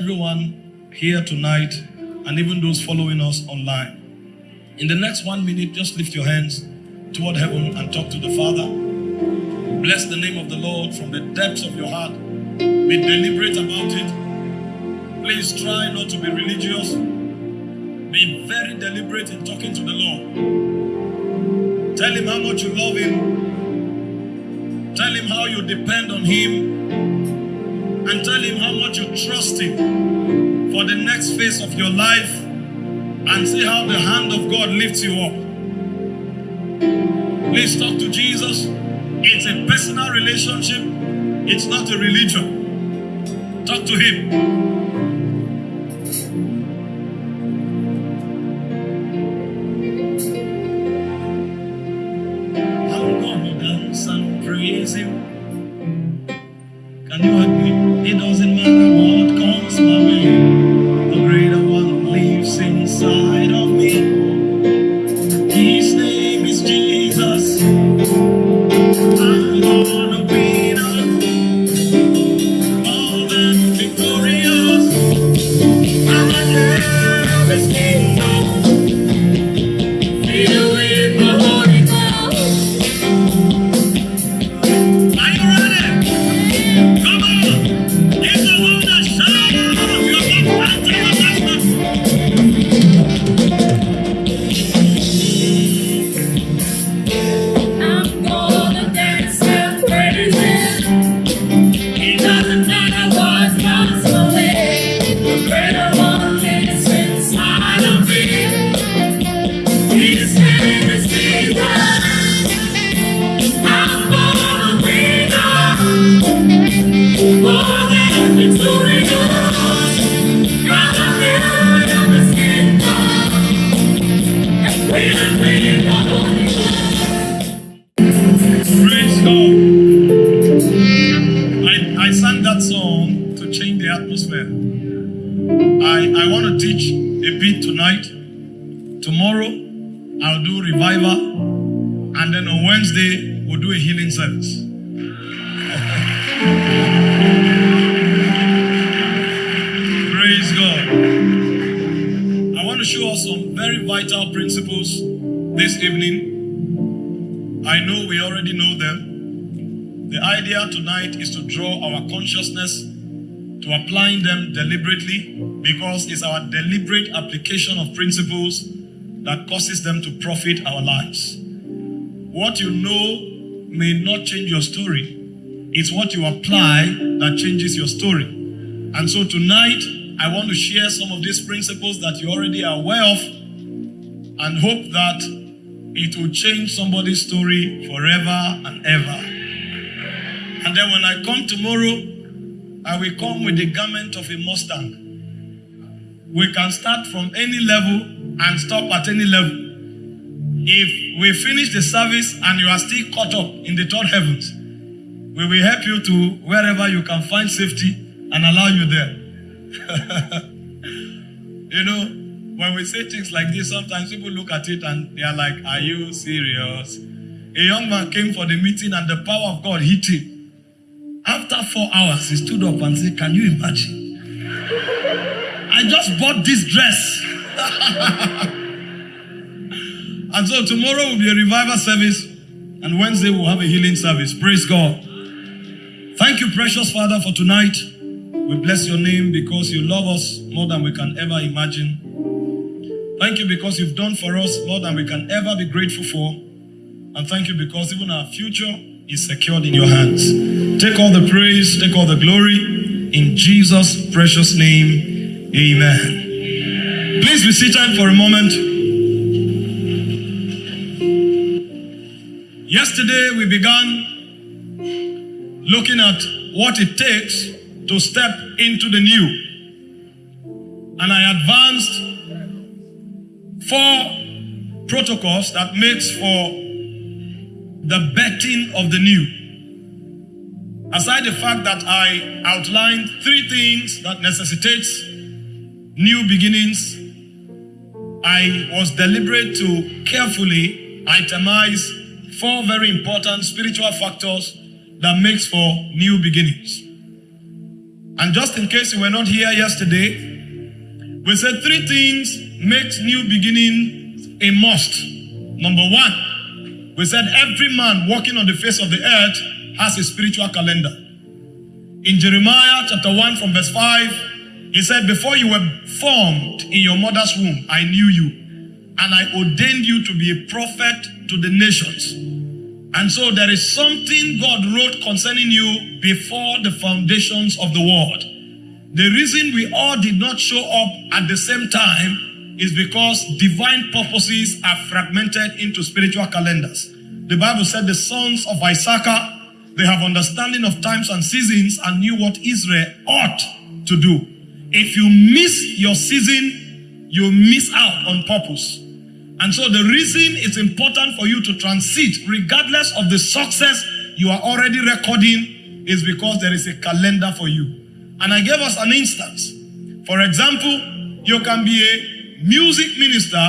everyone here tonight and even those following us online. In the next one minute, just lift your hands toward heaven and talk to the Father. Bless the name of the Lord from the depths of your heart. Be deliberate about it. Please try not to be religious. Be very deliberate in talking to the Lord. Tell him how much you love him. Tell him how you depend on him and tell him how much you trust him for the next phase of your life and see how the hand of God lifts you up. Please talk to Jesus. It's a personal relationship, it's not a religion. Talk to him. Atmosphere. I, I want to teach a bit tonight. Tomorrow, I'll do revival. And then on Wednesday, we'll do a healing service. Praise God. I want to show us some very vital principles this evening. I know we already know them. The idea tonight is to draw our consciousness applying them deliberately because it's our deliberate application of principles that causes them to profit our lives. What you know may not change your story, it's what you apply that changes your story. And so tonight, I want to share some of these principles that you already are aware of and hope that it will change somebody's story forever and ever. And then when I come tomorrow, I will come with the garment of a Mustang. We can start from any level and stop at any level. If we finish the service and you are still caught up in the third heavens, we will help you to wherever you can find safety and allow you there. you know, when we say things like this, sometimes people look at it and they are like, Are you serious? A young man came for the meeting and the power of God hit him. After four hours, he stood up and said, Can you imagine? I just bought this dress. and so tomorrow will be a revival service, and Wednesday we'll have a healing service. Praise God. Thank you, precious Father, for tonight. We bless your name because you love us more than we can ever imagine. Thank you because you've done for us more than we can ever be grateful for. And thank you because even our future is secured in your hands. Take all the praise, take all the glory. In Jesus' precious name, amen. Please be seated for a moment. Yesterday we began looking at what it takes to step into the new. And I advanced four protocols that makes for the betting of the new. Aside the fact that I outlined three things that necessitates new beginnings, I was deliberate to carefully itemize four very important spiritual factors that makes for new beginnings. And just in case you were not here yesterday, we said three things makes new beginning a must. Number one, we said every man walking on the face of the earth has a spiritual calendar. In Jeremiah chapter 1 from verse 5, he said, Before you were formed in your mother's womb, I knew you, and I ordained you to be a prophet to the nations. And so there is something God wrote concerning you before the foundations of the world. The reason we all did not show up at the same time is because divine purposes are fragmented into spiritual calendars. The Bible said the sons of Issachar, they have understanding of times and seasons and knew what Israel ought to do. If you miss your season, you miss out on purpose. And so the reason it's important for you to transit, regardless of the success you are already recording, is because there is a calendar for you. And I gave us an instance. For example, you can be a music minister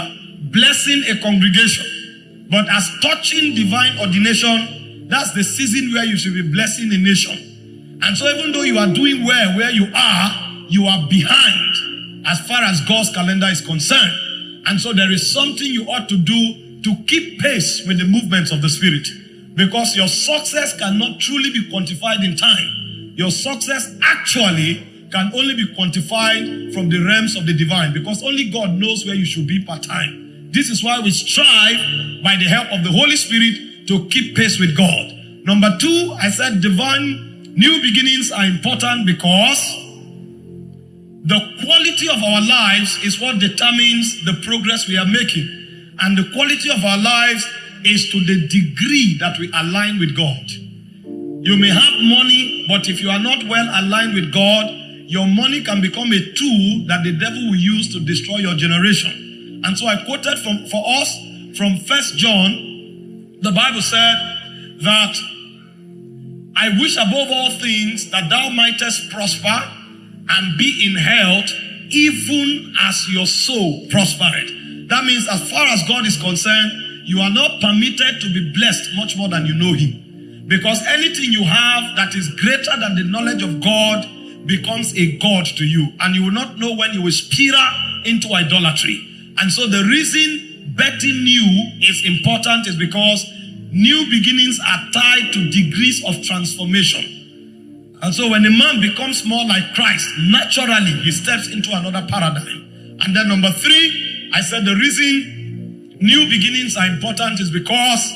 blessing a congregation, but as touching divine ordination, that's the season where you should be blessing the nation. And so even though you are doing well where you are, you are behind as far as God's calendar is concerned. And so there is something you ought to do to keep pace with the movements of the Spirit. Because your success cannot truly be quantified in time. Your success actually can only be quantified from the realms of the divine because only God knows where you should be part time. This is why we strive by the help of the Holy Spirit to keep pace with God. Number two, I said divine new beginnings are important because the quality of our lives is what determines the progress we are making. And the quality of our lives is to the degree that we align with God. You may have money, but if you are not well aligned with God, your money can become a tool that the devil will use to destroy your generation. And so I quoted from for us from First John, the Bible said that I wish above all things that thou mightest prosper and be in health even as your soul prospered. That means, as far as God is concerned, you are not permitted to be blessed much more than you know Him. Because anything you have that is greater than the knowledge of God becomes a God to you, and you will not know when you will spiral into idolatry. And so, the reason betting new is important is because new beginnings are tied to degrees of transformation. And so when a man becomes more like Christ, naturally he steps into another paradigm. And then number three, I said the reason new beginnings are important is because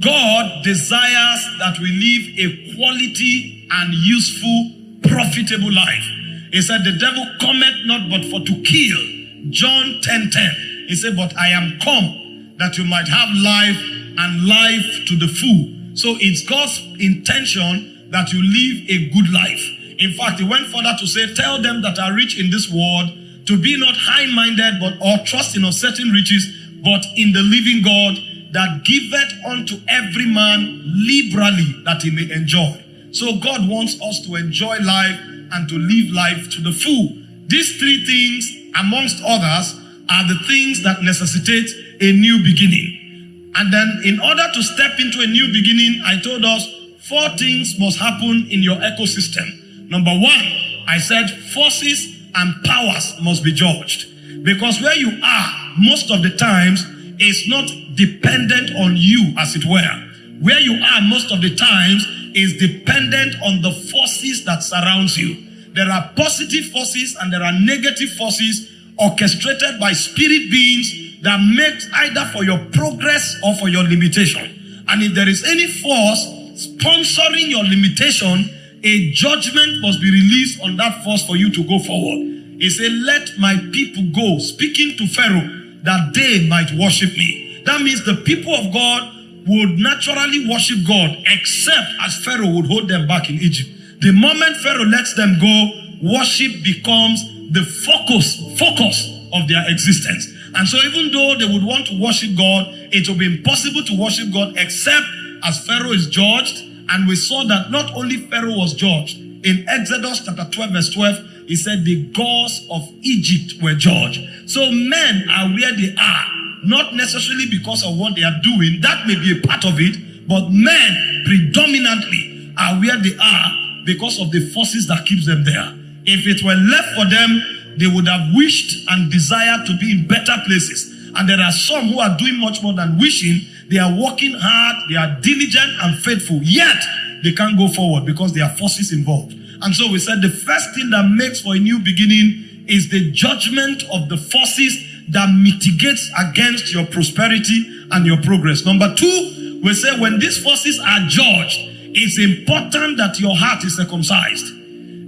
God desires that we live a quality and useful, profitable life. He said, The devil cometh not but for to kill. John 10 10. He said, But I am come that you might have life and life to the full. So it's God's intention that you live a good life. In fact, he went further to say, Tell them that are rich in this world to be not high minded, but or trust in uncertain riches, but in the living God that giveth unto every man liberally that he may enjoy. So God wants us to enjoy life and to live life to the full. These three things, amongst others, are the things that necessitate a new beginning. And then, in order to step into a new beginning, I told us Four things must happen in your ecosystem. Number one, I said forces and powers must be judged. Because where you are, most of the times, is not dependent on you, as it were. Where you are, most of the times, is dependent on the forces that surrounds you. There are positive forces and there are negative forces orchestrated by spirit beings that makes either for your progress or for your limitation. And if there is any force sponsoring your limitation, a judgment must be released on that force for you to go forward. He said, Let my people go, speaking to Pharaoh, that they might worship me. That means the people of God would naturally worship God, except as Pharaoh would hold them back in Egypt. The moment Pharaoh lets them go, worship becomes the focus, focus of their existence. And so even though they would want to worship God, it will be impossible to worship God except as Pharaoh is judged, and we saw that not only Pharaoh was judged. In Exodus chapter 12, verse 12, he said the gods of Egypt were judged. So men are where they are, not necessarily because of what they are doing. That may be a part of it, but men predominantly are where they are because of the forces that keeps them there. If it were left for them, they would have wished and desired to be in better places. And there are some who are doing much more than wishing. They are working hard, they are diligent and faithful, yet they can't go forward because there are forces involved. And so we said the first thing that makes for a new beginning is the judgment of the forces that mitigates against your prosperity and your progress. Number two, we say when these forces are judged, it's important that your heart is circumcised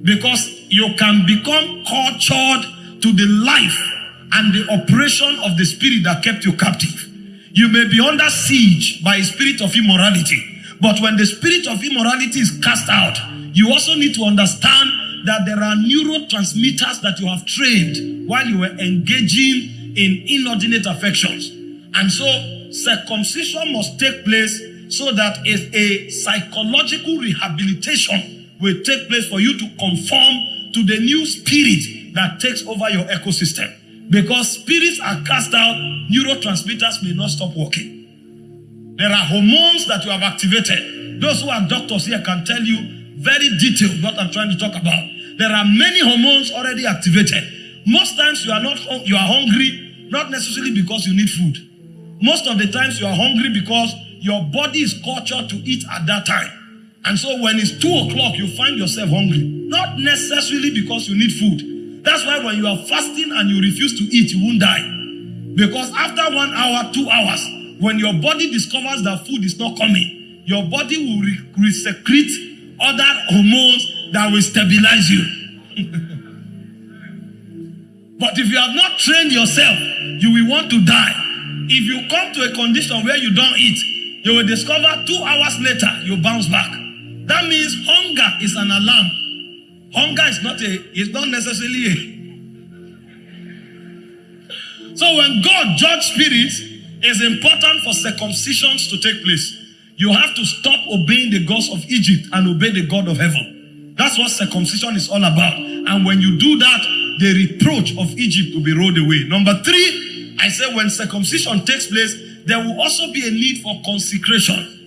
because you can become cultured to the life and the operation of the spirit that kept you captive. You may be under siege by a spirit of immorality, but when the spirit of immorality is cast out, you also need to understand that there are neurotransmitters that you have trained while you were engaging in inordinate affections. And so circumcision must take place so that a, a psychological rehabilitation will take place for you to conform to the new spirit that takes over your ecosystem. Because spirits are cast out, neurotransmitters may not stop working. There are hormones that you have activated. Those who are doctors here can tell you very detailed what I'm trying to talk about. There are many hormones already activated. Most times you are not you are hungry, not necessarily because you need food. Most of the times you are hungry because your body is cultured to eat at that time. And so when it's two o'clock, you find yourself hungry. Not necessarily because you need food. That's why when you are fasting and you refuse to eat, you won't die. Because after one hour, two hours, when your body discovers that food is not coming, your body will re- secrete other hormones that will stabilize you. but if you have not trained yourself, you will want to die. If you come to a condition where you don't eat, you will discover two hours later you bounce back. That means hunger is an alarm. Hunger is not a, it's not necessarily a. So when God judge spirits, it's important for circumcisions to take place. You have to stop obeying the gods of Egypt and obey the God of heaven. That's what circumcision is all about. And when you do that, the reproach of Egypt will be rolled away. Number three, I said when circumcision takes place, there will also be a need for consecration.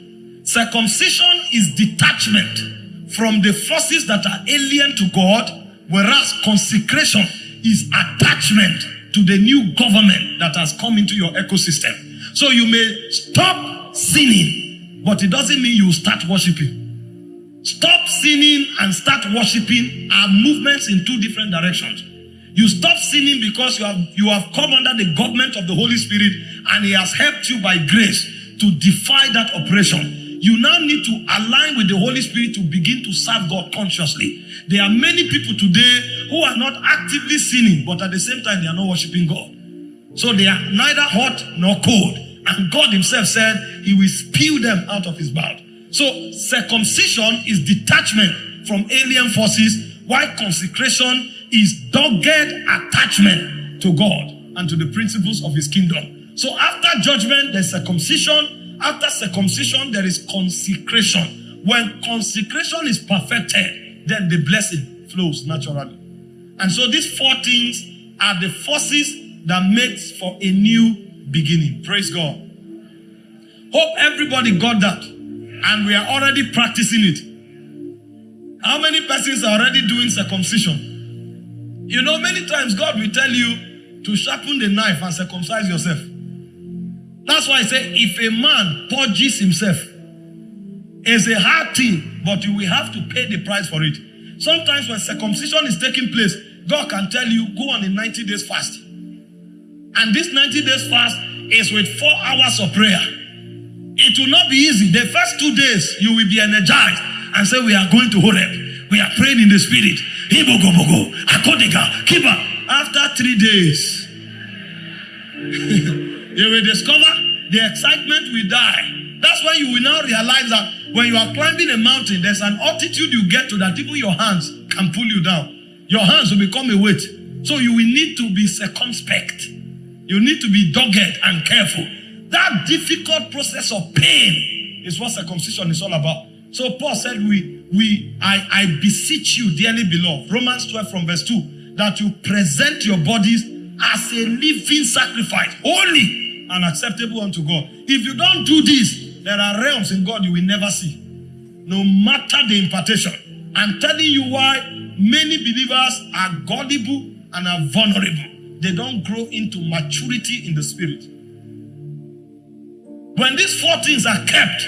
Circumcision is detachment from the forces that are alien to God, whereas consecration is attachment to the new government that has come into your ecosystem. So you may stop sinning, but it doesn't mean you start worshiping. Stop sinning and start worshiping are movements in two different directions. You stop sinning because you have you have come under the government of the Holy Spirit and He has helped you by grace to defy that oppression. You now need to align with the Holy Spirit to begin to serve God consciously. There are many people today who are not actively sinning, but at the same time they are not worshiping God. So they are neither hot nor cold. And God Himself said He will spew them out of His mouth. So circumcision is detachment from alien forces, while consecration is dogged attachment to God and to the principles of his kingdom. So after judgment, there's circumcision. After circumcision, there is consecration. When consecration is perfected, then the blessing flows naturally. And so these four things are the forces that makes for a new beginning. Praise God. Hope everybody got that. And we are already practicing it. How many persons are already doing circumcision? You know, many times God will tell you to sharpen the knife and circumcise yourself. That's why I say, if a man purges himself, it's a hard thing, but you will have to pay the price for it. Sometimes when circumcision is taking place, God can tell you, go on a 90 days fast. And this 90 days fast is with four hours of prayer. It will not be easy. The first two days, you will be energized and say, We are going to Horeb. We are praying in the spirit. After three days, you will discover the excitement will die. That's why you will now realize that when you are climbing a mountain, there's an altitude you get to that even your hands can pull you down. Your hands will become a weight. So you will need to be circumspect. You need to be dogged and careful. That difficult process of pain is what circumcision is all about. So Paul said, We we I, I beseech you, dearly beloved, Romans 12 from verse 2, that you present your bodies as a living sacrifice, holy and acceptable unto God. If you don't do this, there are realms in God you will never see. No matter the impartation. I'm telling you why many believers are gullible and are vulnerable. They don't grow into maturity in the spirit. When these four things are kept,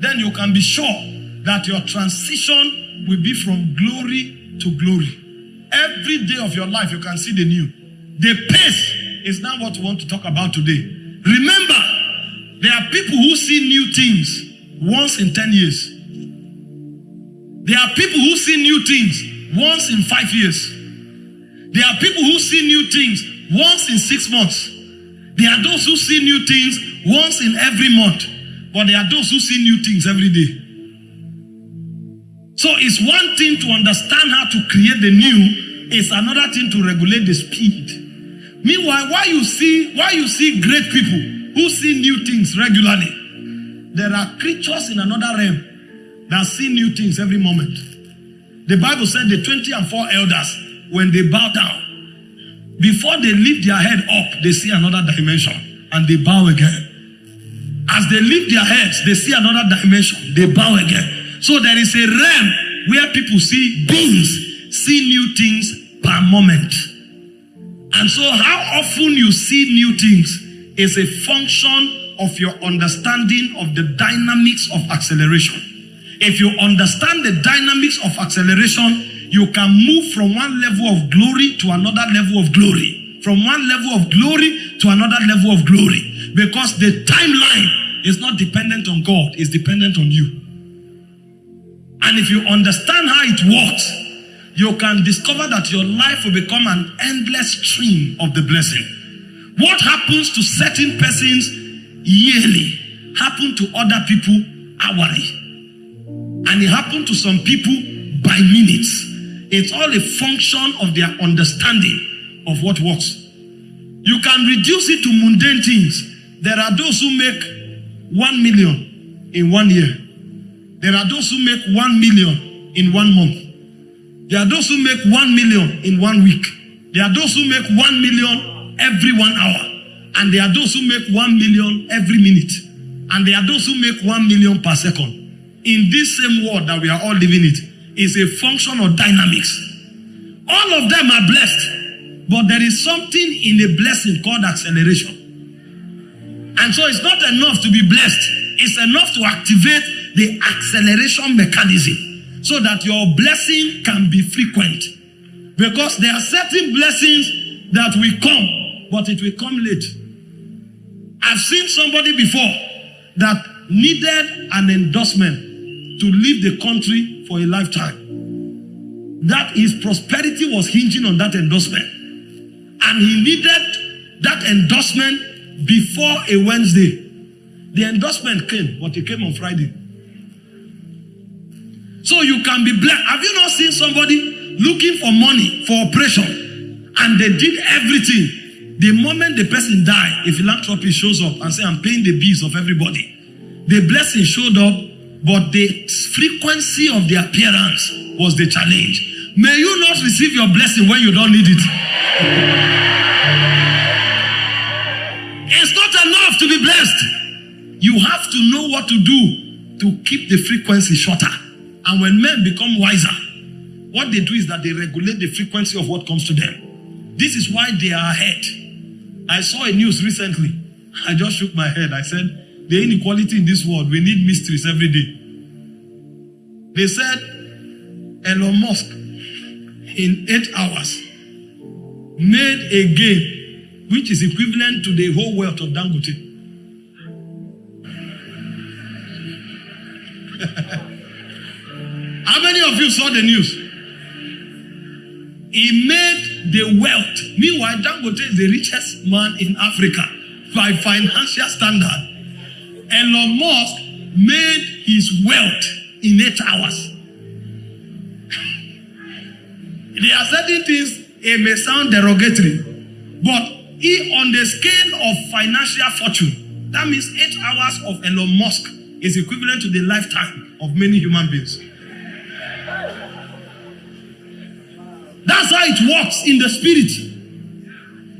then you can be sure that your transition will be from glory to glory. Every day of your life, you can see the new. The pace is not what we want to talk about today. Remember, there are people who see new things once in 10 years. There are people who see new things once in five years. There are people who see new things once in six months. There are those who see new things once in every month. But there are those who see new things every day. So it's one thing to understand how to create the new, it's another thing to regulate the speed. Meanwhile, why you see why you see great people who see new things regularly, there are creatures in another realm that see new things every moment. The Bible said the 20 and 4 elders, when they bow down, before they lift their head up, they see another dimension and they bow again. As they lift their heads, they see another dimension, they bow again. So there is a realm where people see beings, see new things per moment. And so, how often you see new things is a function of your understanding of the dynamics of acceleration. If you understand the dynamics of acceleration, you can move from one level of glory to another level of glory. From one level of glory to another level of glory. Because the timeline is not dependent on God, it's dependent on you. And if you understand how it works, you can discover that your life will become an endless stream of the blessing. What happens to certain persons yearly happen to other people hourly. And it happened to some people by minutes. It's all a function of their understanding of what works. You can reduce it to mundane things. There are those who make one million in one year. There are those who make one million in one month. There are those who make one million in one week. There are those who make one million every one hour. And there are those who make one million every minute. And there are those who make one million per second. In this same world that we are all living it is a function of dynamics. All of them are blessed, but there is something in a blessing called acceleration. And so it's not enough to be blessed, it's enough to activate the acceleration mechanism so that your blessing can be frequent. Because there are certain blessings that will come, but it will come late. I've seen somebody before that needed an endorsement to leave the country for a lifetime. That his prosperity was hinging on that endorsement. And he needed that endorsement before a Wednesday. The endorsement came, but it came on Friday. So you can be blessed. Have you not seen somebody looking for money for operation and they did everything? The moment the person died, a philanthropy shows up and say, I'm paying the bills of everybody. The blessing showed up, but the frequency of the appearance was the challenge. May you not receive your blessing when you don't need it. It's not enough to be blessed. You have to know what to do to keep the frequency shorter. And when men become wiser, what they do is that they regulate the frequency of what comes to them. This is why they are ahead. I saw a news recently. I just shook my head. I said, the inequality in this world, we need mysteries every day. They said, Elon Musk, in eight hours, made a game which is equivalent to the whole wealth of Dangote. How many of you saw the news? He made the wealth. Meanwhile, Dangote is the richest man in Africa by financial standard. Elon Musk made his wealth in eight hours. there are certain things it may sound derogatory, but he on the scale of financial fortune, that means eight hours of Elon Musk is equivalent to the lifetime of many human beings. That's how it works in the spirit.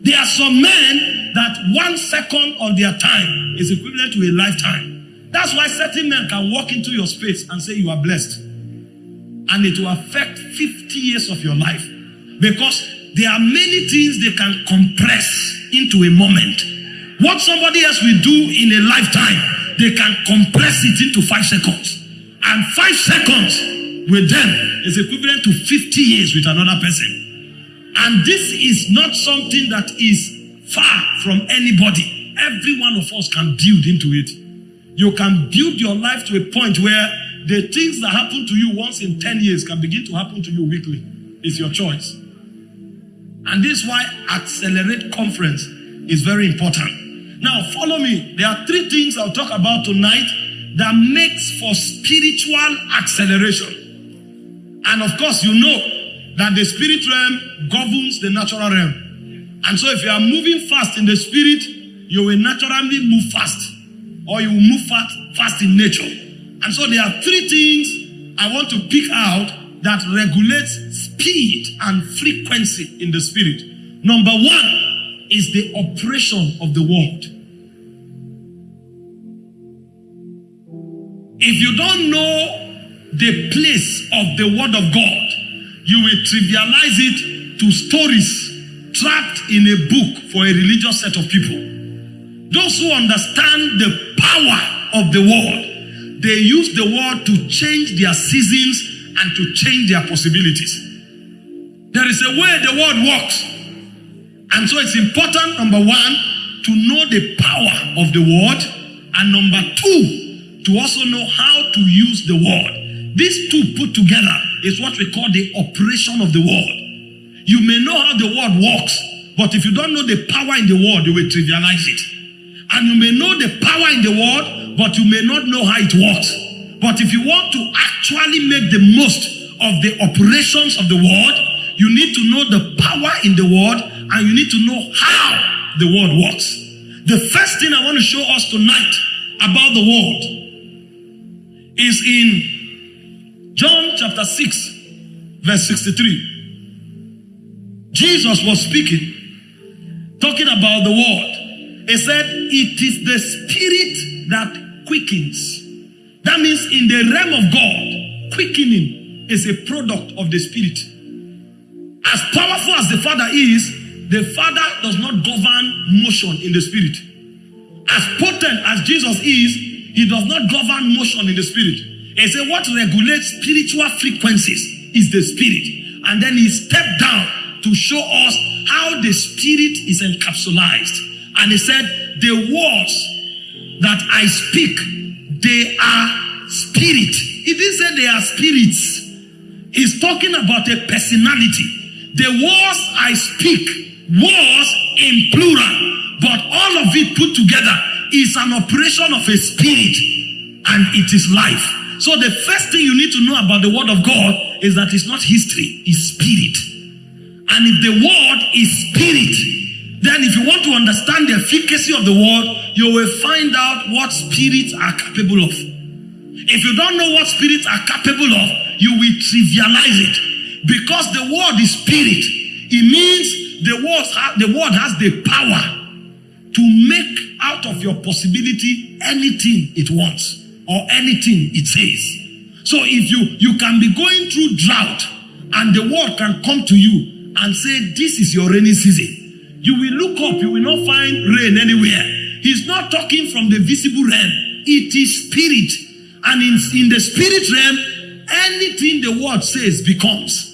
There are some men that one second of their time is equivalent to a lifetime. That's why certain men can walk into your space and say you are blessed. And it will affect 50 years of your life because there are many things they can compress into a moment. What somebody else will do in a lifetime, they can compress it into five seconds. And five seconds with them is equivalent to 50 years with another person. And this is not something that is far from anybody. Every one of us can build into it. You can build your life to a point where the things that happen to you once in 10 years can begin to happen to you weekly. It's your choice. And this is why Accelerate Conference is very important. Now, follow me. There are three things I'll talk about tonight that makes for spiritual acceleration. And of course, you know that the spirit realm governs the natural realm. And so, if you are moving fast in the spirit, you will naturally move fast, or you will move fast, fast in nature. And so, there are three things I want to pick out that regulates speed and frequency in the spirit. Number one is the operation of the word. If you don't know the place of the word of God, you will trivialize it to stories trapped in a book for a religious set of people. Those who understand the power of the word, they use the word to change their seasons and to change their possibilities. There is a way the word works. And so it's important, number one, to know the power of the word. And number two, to also know how to use the word. These two put together is what we call the operation of the word. You may know how the word works, but if you don't know the power in the word, you will trivialize it. And you may know the power in the word, but you may not know how it works. But if you want to actually make the most of the operations of the word, you need to know the power in the word and you need to know how the word works. The first thing I want to show us tonight about the word is in John chapter 6, verse 63. Jesus was speaking, talking about the word. He said, It is the spirit that quickens. That means in the realm of God, quickening is a product of the spirit. As powerful as the Father is, the Father does not govern motion in the spirit. As potent as Jesus is, he does not govern motion in the spirit. He said, What regulates spiritual frequencies is the spirit. And then he stepped down to show us how the spirit is encapsulated. And he said, The words that I speak, they are spirit. He didn't say they are spirits. He's talking about a personality. The words I speak, words in plural, but all of it put together is an operation of a spirit and it is life. So the first thing you need to know about the word of God is that it's not history, it's spirit. And if the word is spirit, then if you want to understand the efficacy of the word, you will find out what spirits are capable of. If you don't know what spirits are capable of, you will trivialize it. Because the word is spirit, it means the word, the word has the power to make out of your possibility anything it wants or anything it says. So if you you can be going through drought and the word can come to you and say this is your rainy season, you will look up, you will not find rain anywhere. He's not talking from the visible realm. It is spirit. And in, in the spirit realm, anything the word says becomes.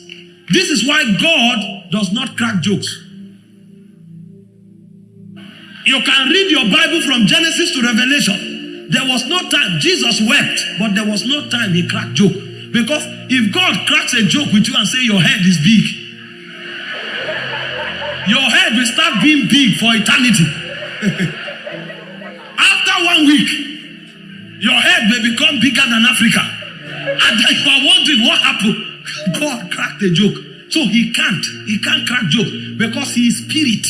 This is why God does not crack jokes. You can read your Bible from Genesis to Revelation. There was no time. Jesus wept, but there was no time he cracked joke. Because if God cracks a joke with you and say your head is big, your head will start being big for eternity. After one week, your head may become bigger than Africa. And if are wondering what happened. God cracked the joke. So he can't. He can't crack joke because he is spirit.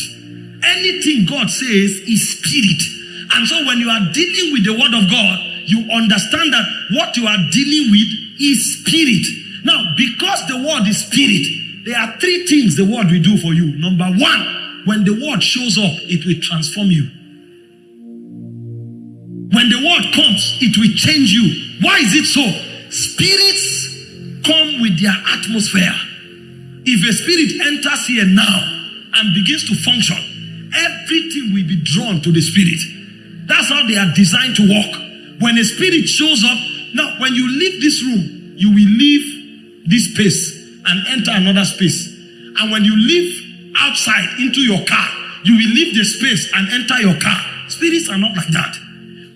Anything God says is spirit. And so when you are dealing with the word of God, you understand that what you are dealing with is spirit. Now, because the word is spirit, there are three things the word will do for you. Number one, when the word shows up, it will transform you. When the word comes, it will change you. Why is it so? Spirits come with their atmosphere. If a spirit enters here now and begins to function, everything will be drawn to the spirit. That's how they are designed to work. When a spirit shows up, now when you leave this room, you will leave this space and enter another space. And when you leave outside into your car, you will leave the space and enter your car. Spirits are not like that.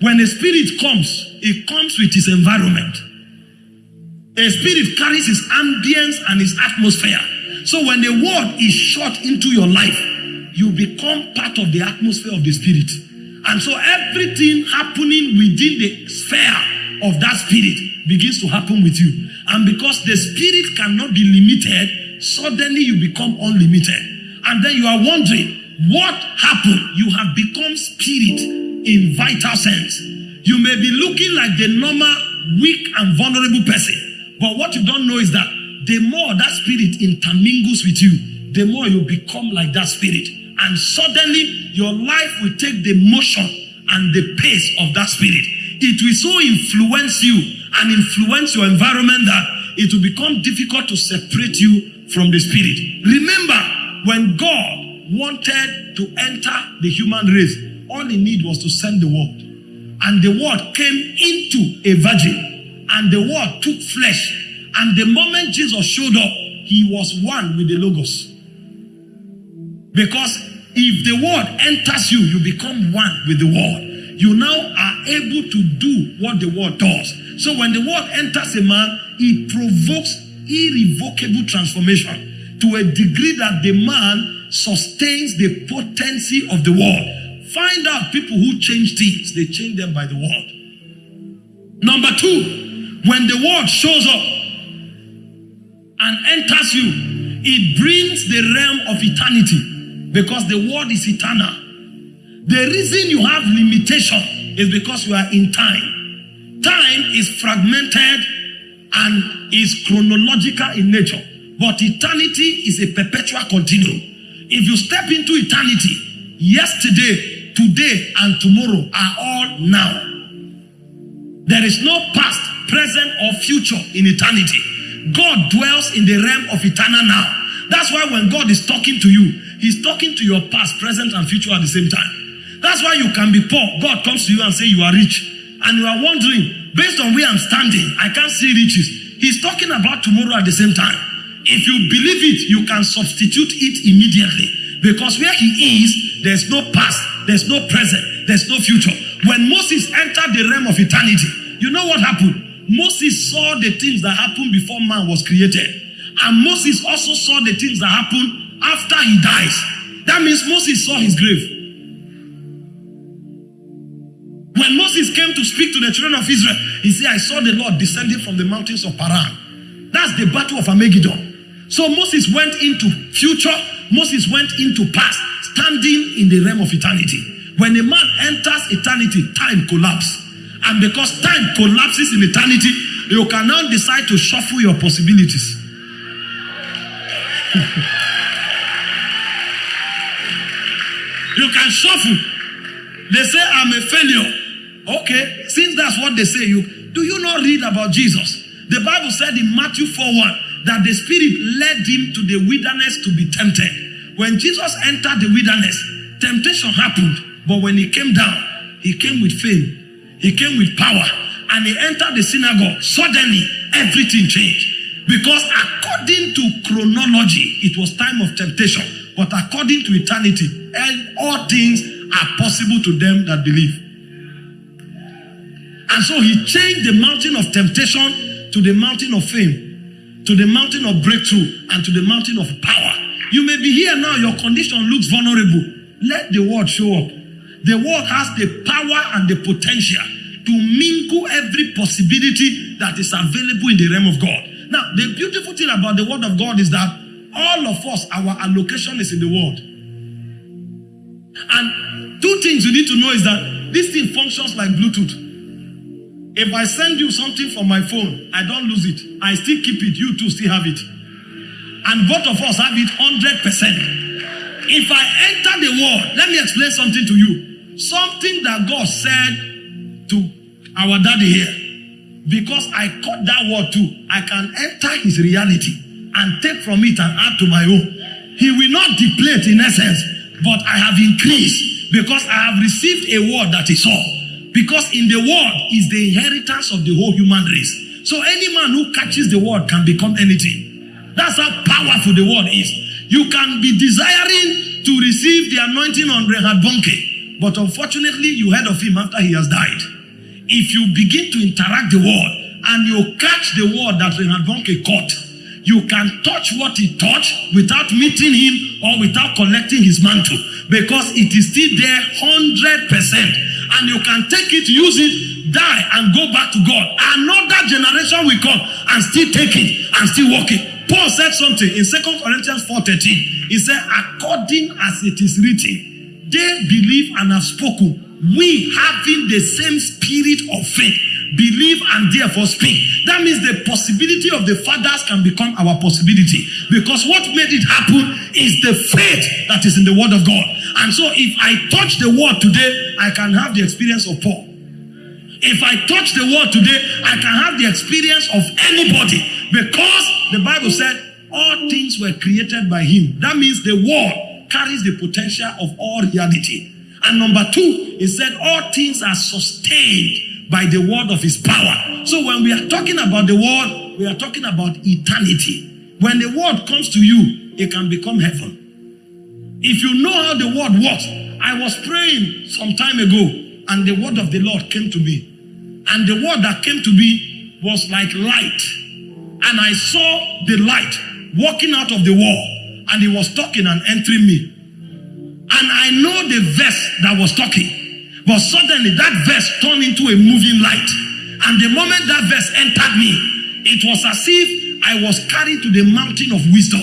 When a spirit comes, it comes with its environment. A spirit carries its ambience and its atmosphere. So when the word is shot into your life, you become part of the atmosphere of the spirit. And so everything happening within the sphere of that spirit begins to happen with you. And because the spirit cannot be limited, suddenly you become unlimited. And then you are wondering, what happened? You have become spirit in vital sense. You may be looking like the normal, weak, and vulnerable person. But what you don't know is that the more that spirit intermingles with you, the more you become like that spirit. And suddenly your life will take the motion and the pace of that spirit. It will so influence you and influence your environment that it will become difficult to separate you from the spirit. Remember, when God wanted to enter the human race, all he needed was to send the word. And the word came into a virgin, and the word took flesh. And the moment Jesus showed up, he was one with the Logos. Because if the word enters you, you become one with the word. You now are able to do what the word does. So when the word enters a man, it provokes irrevocable transformation to a degree that the man sustains the potency of the word. Find out people who change things, they change them by the word. Number two, when the word shows up and enters you, it brings the realm of eternity because the word is eternal. The reason you have limitation is because you are in time. Time is fragmented and is chronological in nature, but eternity is a perpetual continuum. If you step into eternity, yesterday, today, and tomorrow are all now. There is no past, present, or future in eternity. God dwells in the realm of eternal now. That's why when God is talking to you, He's talking to your past, present, and future at the same time. That's why you can be poor. God comes to you and say you are rich. And you are wondering, based on where I'm standing, I can't see riches. He's talking about tomorrow at the same time. If you believe it, you can substitute it immediately. Because where he is, there's no past, there's no present, there's no future. When Moses entered the realm of eternity, you know what happened? Moses saw the things that happened before man was created. And Moses also saw the things that happened after he dies. That means Moses saw his grave. When Moses came to speak to the children of Israel, he said, I saw the Lord descending from the mountains of Paran. That's the battle of Armageddon. So Moses went into future, Moses went into past, standing in the realm of eternity. When a man enters eternity, time collapses. And because time collapses in eternity, you can now decide to shuffle your possibilities. you can shuffle. They say, I'm a failure. Okay, since that's what they say, you do you not read about Jesus? The Bible said in Matthew 4 1 that the Spirit led him to the wilderness to be tempted. When Jesus entered the wilderness, temptation happened, but when he came down, he came with fame, he came with power, and he entered the synagogue. Suddenly, everything changed. Because according to chronology, it was time of temptation, but according to eternity, and all things are possible to them that believe. And so he changed the mountain of temptation to the mountain of fame, to the mountain of breakthrough, and to the mountain of power. You may be here now, your condition looks vulnerable. Let the word show up. The word has the power and the potential to mingle every possibility that is available in the realm of God. Now, the beautiful thing about the word of God is that all of us, our allocation is in the word. And two things you need to know is that this thing functions like Bluetooth. If I send you something from my phone, I don't lose it. I still keep it. You too still have it. And both of us have it 100%. If I enter the world, let me explain something to you. Something that God said to our daddy here. because I caught that word too, I can enter his reality and take from it and add to my own. He will not deplete in essence, but I have increased because I have received a word that is all. Because in the word is the inheritance of the whole human race. So any man who catches the word can become anything. That's how powerful the word is. You can be desiring to receive the anointing on Reinhard Bonke, but unfortunately, you heard of him after he has died. If you begin to interact the word and you catch the word that Reinhard Bonke caught, you can touch what he touched without meeting him or without collecting his mantle because it is still there 100%. And you can take it, use it, die, and go back to God. Another generation will come and still take it and still walk it. Paul said something in 2 Corinthians 4:13. He said, according as it is written, they believe and have spoken. We having the same spirit of faith, believe and therefore speak. That means the possibility of the fathers can become our possibility. Because what made it happen is the faith that is in the word of God. And so if I touch the word today, I can have the experience of Paul. If I touch the word today, I can have the experience of anybody because the Bible said all things were created by him. That means the word carries the potential of all reality. And number two, he said all things are sustained by the word of his power. So when we are talking about the word, we are talking about eternity. When the word comes to you, it can become heaven. If you know how the word works, I was praying some time ago and the word of the Lord came to me. And the word that came to me was like light. And I saw the light walking out of the wall. And he was talking and entering me. And I know the verse that was talking. But suddenly that verse turned into a moving light. And the moment that verse entered me, it was as if I was carried to the mountain of wisdom.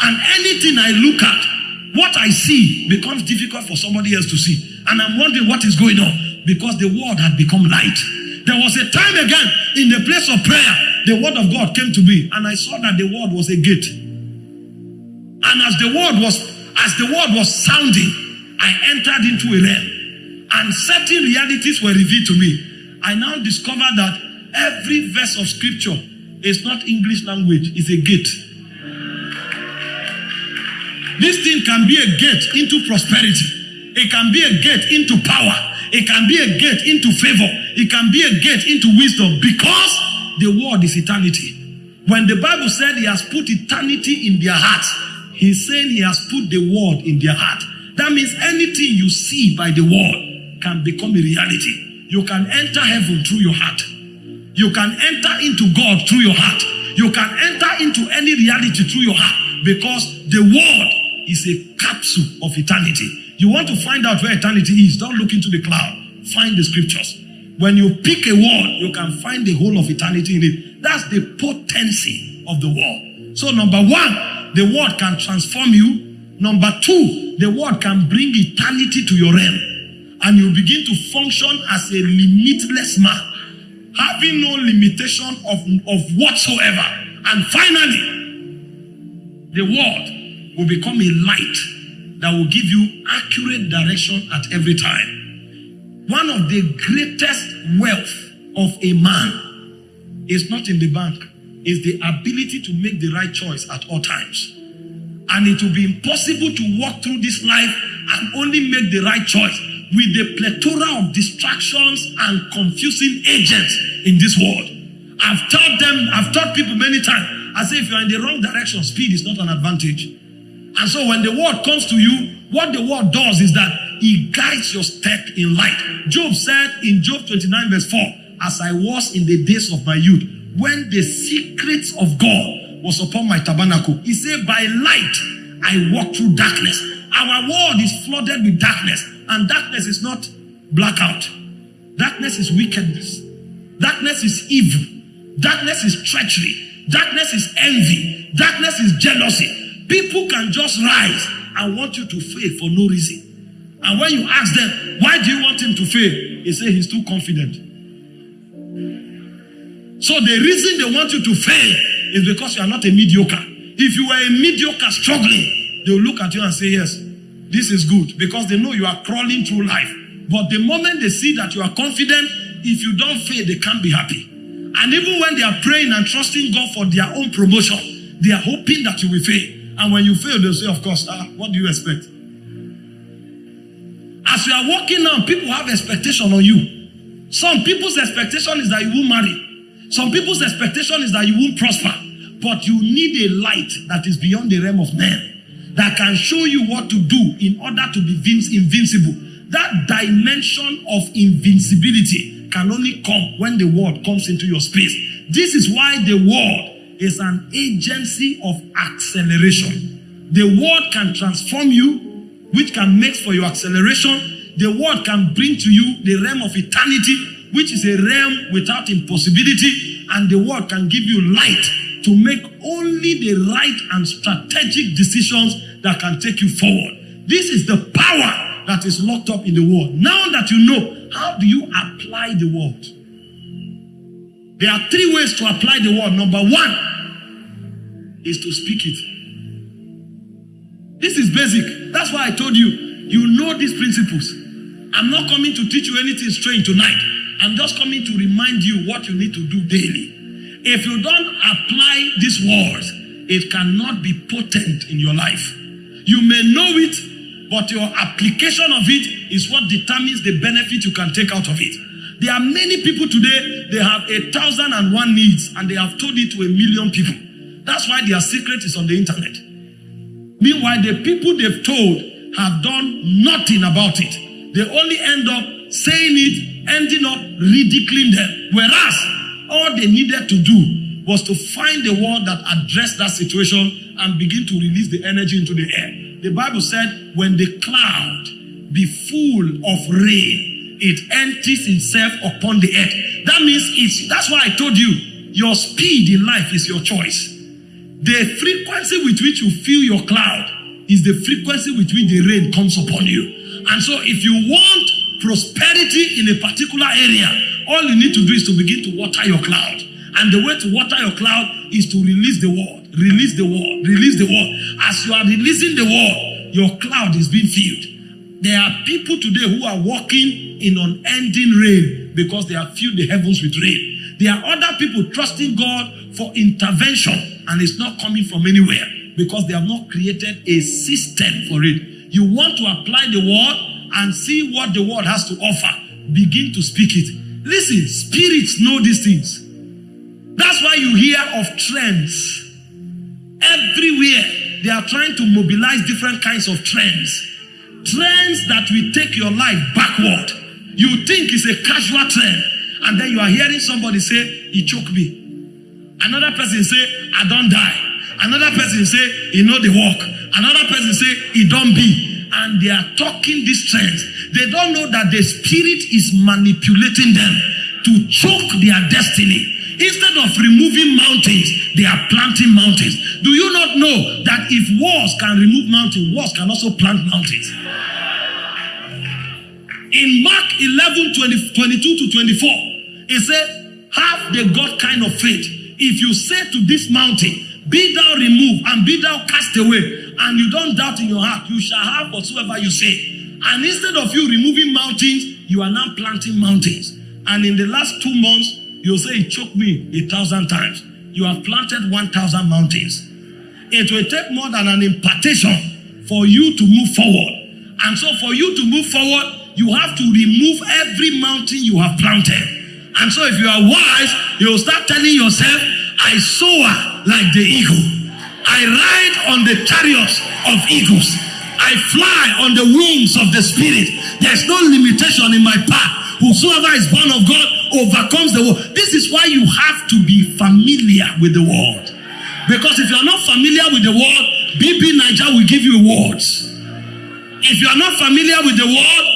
And anything I look at, what I see becomes difficult for somebody else to see. And I'm wondering what is going on because the word had become light. There was a time again in the place of prayer, the word of God came to me, and I saw that the word was a gate. And as the word was, as the word was sounding, I entered into a realm, and certain realities were revealed to me. I now discovered that every verse of scripture is not English language, it's a gate. This thing can be a gate into prosperity. It can be a gate into power. It can be a gate into favor. It can be a gate into wisdom because the word is eternity. When the Bible said he has put eternity in their hearts, he's saying he has put the word in their heart. That means anything you see by the word can become a reality. You can enter heaven through your heart. You can enter into God through your heart. You can enter into any reality through your heart because the word is a capsule of eternity. You want to find out where eternity is, don't look into the cloud. Find the scriptures. When you pick a word, you can find the whole of eternity in it. That's the potency of the word. So, number one, the word can transform you. Number two, the word can bring eternity to your realm. And you begin to function as a limitless man, having no limitation of, of whatsoever. And finally, the word will become a light that will give you accurate direction at every time. One of the greatest wealth of a man is not in the bank, is the ability to make the right choice at all times. And it will be impossible to walk through this life and only make the right choice with the plethora of distractions and confusing agents in this world. I've taught them, I've taught people many times. I say if you're in the wrong direction, speed is not an advantage. And so when the word comes to you, what the word does is that it guides your step in light. Job said in Job 29, verse 4, As I was in the days of my youth, when the secrets of God was upon my tabernacle, he said, By light I walk through darkness. Our world is flooded with darkness, and darkness is not blackout. Darkness is wickedness. Darkness is evil. Darkness is treachery. Darkness is envy. Darkness is jealousy. People can just rise and want you to fail for no reason. And when you ask them, why do you want him to fail? They say he's too confident. So the reason they want you to fail is because you are not a mediocre. If you were a mediocre struggling, they will look at you and say, yes, this is good because they know you are crawling through life. But the moment they see that you are confident, if you don't fail, they can't be happy. And even when they are praying and trusting God for their own promotion, they are hoping that you will fail. And when you fail, they'll say, Of course, ah, what do you expect? As you are walking now, people have expectation on you. Some people's expectation is that you won't marry. Some people's expectation is that you won't prosper. But you need a light that is beyond the realm of men that can show you what to do in order to be invincible. That dimension of invincibility can only come when the word comes into your space. This is why the word is an agency of acceleration. The word can transform you, which can make for your acceleration. The word can bring to you the realm of eternity, which is a realm without impossibility. And the word can give you light to make only the right and strategic decisions that can take you forward. This is the power that is locked up in the word. Now that you know, how do you apply the word? There are three ways to apply the word. Number one is to speak it. This is basic. That's why I told you, you know these principles. I'm not coming to teach you anything strange tonight. I'm just coming to remind you what you need to do daily. If you don't apply these words, it cannot be potent in your life. You may know it, but your application of it is what determines the benefit you can take out of it. There are many people today, they have a thousand and one needs, and they have told it to a million people. That's why their secret is on the internet. Meanwhile, the people they've told have done nothing about it. They only end up saying it, ending up ridiculing them. Whereas all they needed to do was to find the word that addressed that situation and begin to release the energy into the air. The Bible said, when the cloud be full of rain, it empties itself upon the earth. That means it's that's why I told you your speed in life is your choice. The frequency with which you feel your cloud is the frequency with which the rain comes upon you. And so if you want prosperity in a particular area, all you need to do is to begin to water your cloud. And the way to water your cloud is to release the word, release the word, release the word. As you are releasing the word, your cloud is being filled. There are people today who are walking in unending rain because they have filled the heavens with rain. There are other people trusting God for intervention and it's not coming from anywhere because they have not created a system for it. You want to apply the word and see what the world has to offer. Begin to speak it. Listen, spirits know these things. That's why you hear of trends. Everywhere, they are trying to mobilize different kinds of trends. Trends that will take your life backward. You think it's a casual trend, and then you are hearing somebody say, He choked me. Another person say, I don't die. Another person say, He know the walk. Another person say, He don't be and they are talking these trends. They don't know that the spirit is manipulating them to choke their destiny. Instead of removing mountains, they are planting mountains. Do you not know that if wars can remove mountains, wars can also plant mountains? In Mark 11 20, 22 to 24, it said, Have the God kind of faith. If you say to this mountain, Be thou removed and be thou cast away, and you don't doubt in your heart, you shall have whatsoever you say. And instead of you removing mountains, you are now planting mountains. And in the last two months, you'll say, It choked me a thousand times. You have planted 1,000 mountains. It will take more than an impartation for you to move forward. And so, for you to move forward, you have to remove every mountain you have planted. And so, if you are wise, you'll start telling yourself, I soar like the eagle. I ride on the chariots of eagles. I fly on the wings of the Spirit. There's no limitation in my path. Whosoever is born of God overcomes the world. This is why you have to be familiar with the world. Because if you are not familiar with the world, BBNaija will give you words. If you are not familiar with the world,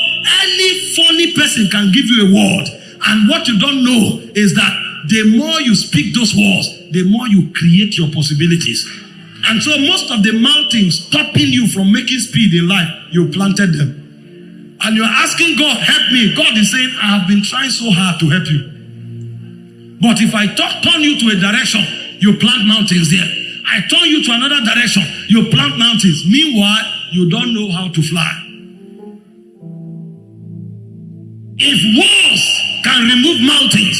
any funny person can give you a word. And what you don't know is that the more you speak those words, the more you create your possibilities. And so most of the mountains stopping you from making speed in life, you planted them. And you're asking God, help me. God is saying, I have been trying so hard to help you. But if I talk, turn you to a direction, you plant mountains there. I turn you to another direction, you plant mountains. Meanwhile, you don't know how to fly. If walls can remove mountains,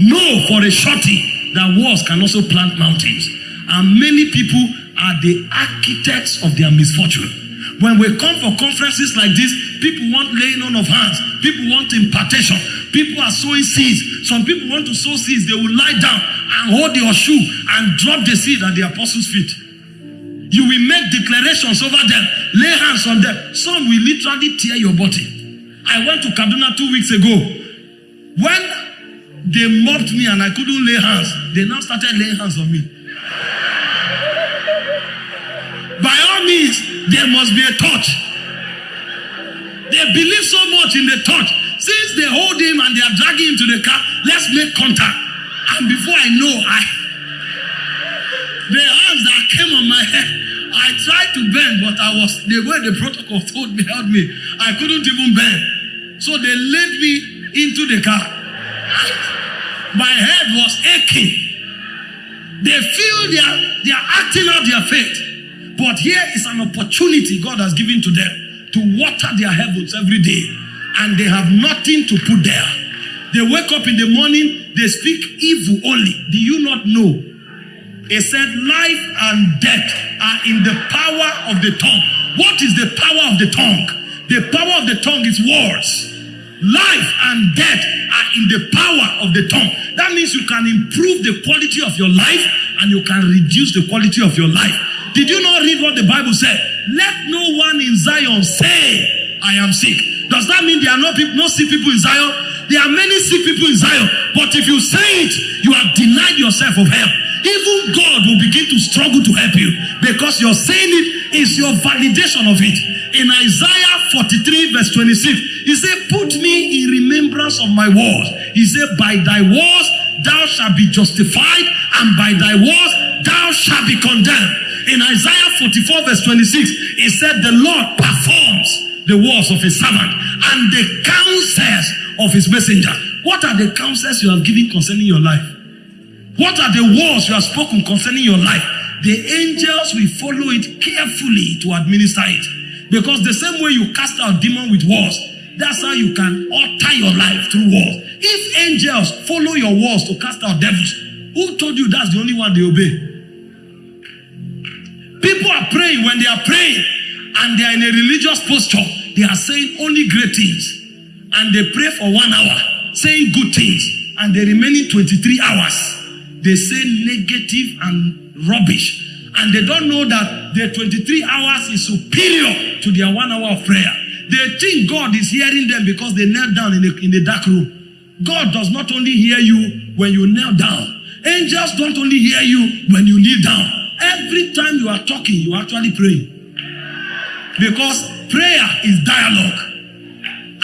know for a surety that walls can also plant mountains. And many people are the architects of their misfortune. When we come for conferences like this, people want laying on of hands, people want impartation, people are sowing seeds. Some people want to sow seeds, they will lie down and hold your shoe and drop the seed at the apostles' feet. You will make declarations over them, lay hands on them. Some will literally tear your body. I went to Kaduna two weeks ago. When they mobbed me and I couldn't lay hands, they now started laying hands on me. Means, there must be a touch. They believe so much in the touch. Since they hold him and they are dragging him to the car, let's make contact. And before I know, I the hands that came on my head, I tried to bend, but I was the way the protocol told me held me. I couldn't even bend. So they laid me into the car. My head was aching. They feel they are, they are acting out their faith. But here is an opportunity God has given to them to water their heavens every day. And they have nothing to put there. They wake up in the morning, they speak evil only. Do you not know? He said, Life and death are in the power of the tongue. What is the power of the tongue? The power of the tongue is words. Life and death are in the power of the tongue. That means you can improve the quality of your life and you can reduce the quality of your life. Did you not read what the Bible said? Let no one in Zion say, I am sick. Does that mean there are no, people, no sick people in Zion? There are many sick people in Zion. But if you say it, you have denied yourself of help. Even God will begin to struggle to help you because you're saying it is your validation of it. In Isaiah 43, verse 26, he said, Put me in remembrance of my words. He said, By thy words thou shalt be justified, and by thy words thou shalt be condemned. In Isaiah 44, verse 26, he said, The Lord performs the words of his servant and the counsels of his messenger. What are the counsels you have given concerning your life? What are the words you have spoken concerning your life? The angels will follow it carefully to administer it. Because the same way you cast out demon with words, that's how you can alter your life through words. If angels follow your words to cast out devils, who told you that's the only one they obey? People are praying when they are praying and they are in a religious posture. They are saying only great things. And they pray for one hour, saying good things. And the remaining 23 hours, they say negative and rubbish. And they don't know that the 23 hours is superior to their one hour of prayer. They think God is hearing them because they knelt down in the, in the dark room. God does not only hear you when you kneel down. Angels don't only hear you when you kneel down. Every time you are talking, you are actually praying. Because prayer is dialogue.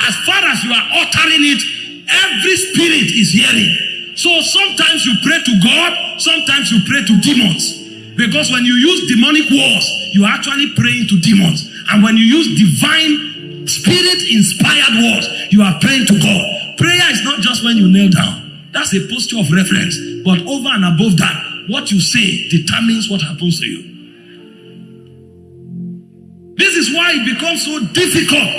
As far as you are uttering it, every spirit is hearing. So sometimes you pray to God, sometimes you pray to demons. Because when you use demonic words, you are actually praying to demons. And when you use divine, spirit inspired words, you are praying to God. Prayer is not just when you kneel down, that's a posture of reference. But over and above that, what you say determines what happens to you. This is why it becomes so difficult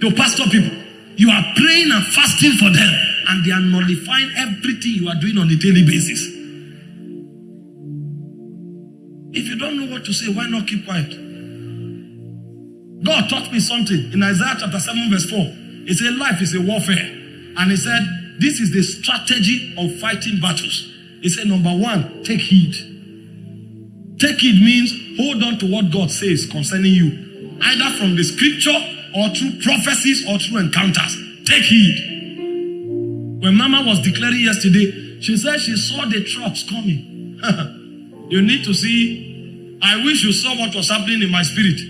to pastor people. You are praying and fasting for them, and they are nullifying everything you are doing on a daily basis. If you don't know what to say, why not keep quiet? God taught me something in Isaiah chapter 7, verse 4. He said, Life is a warfare. And he said, This is the strategy of fighting battles. He said, Number one, take heed. Take heed means hold on to what God says concerning you, either from the scripture or through prophecies or through encounters. Take heed. When Mama was declaring yesterday, she said she saw the trucks coming. you need to see. I wish you saw what was happening in my spirit.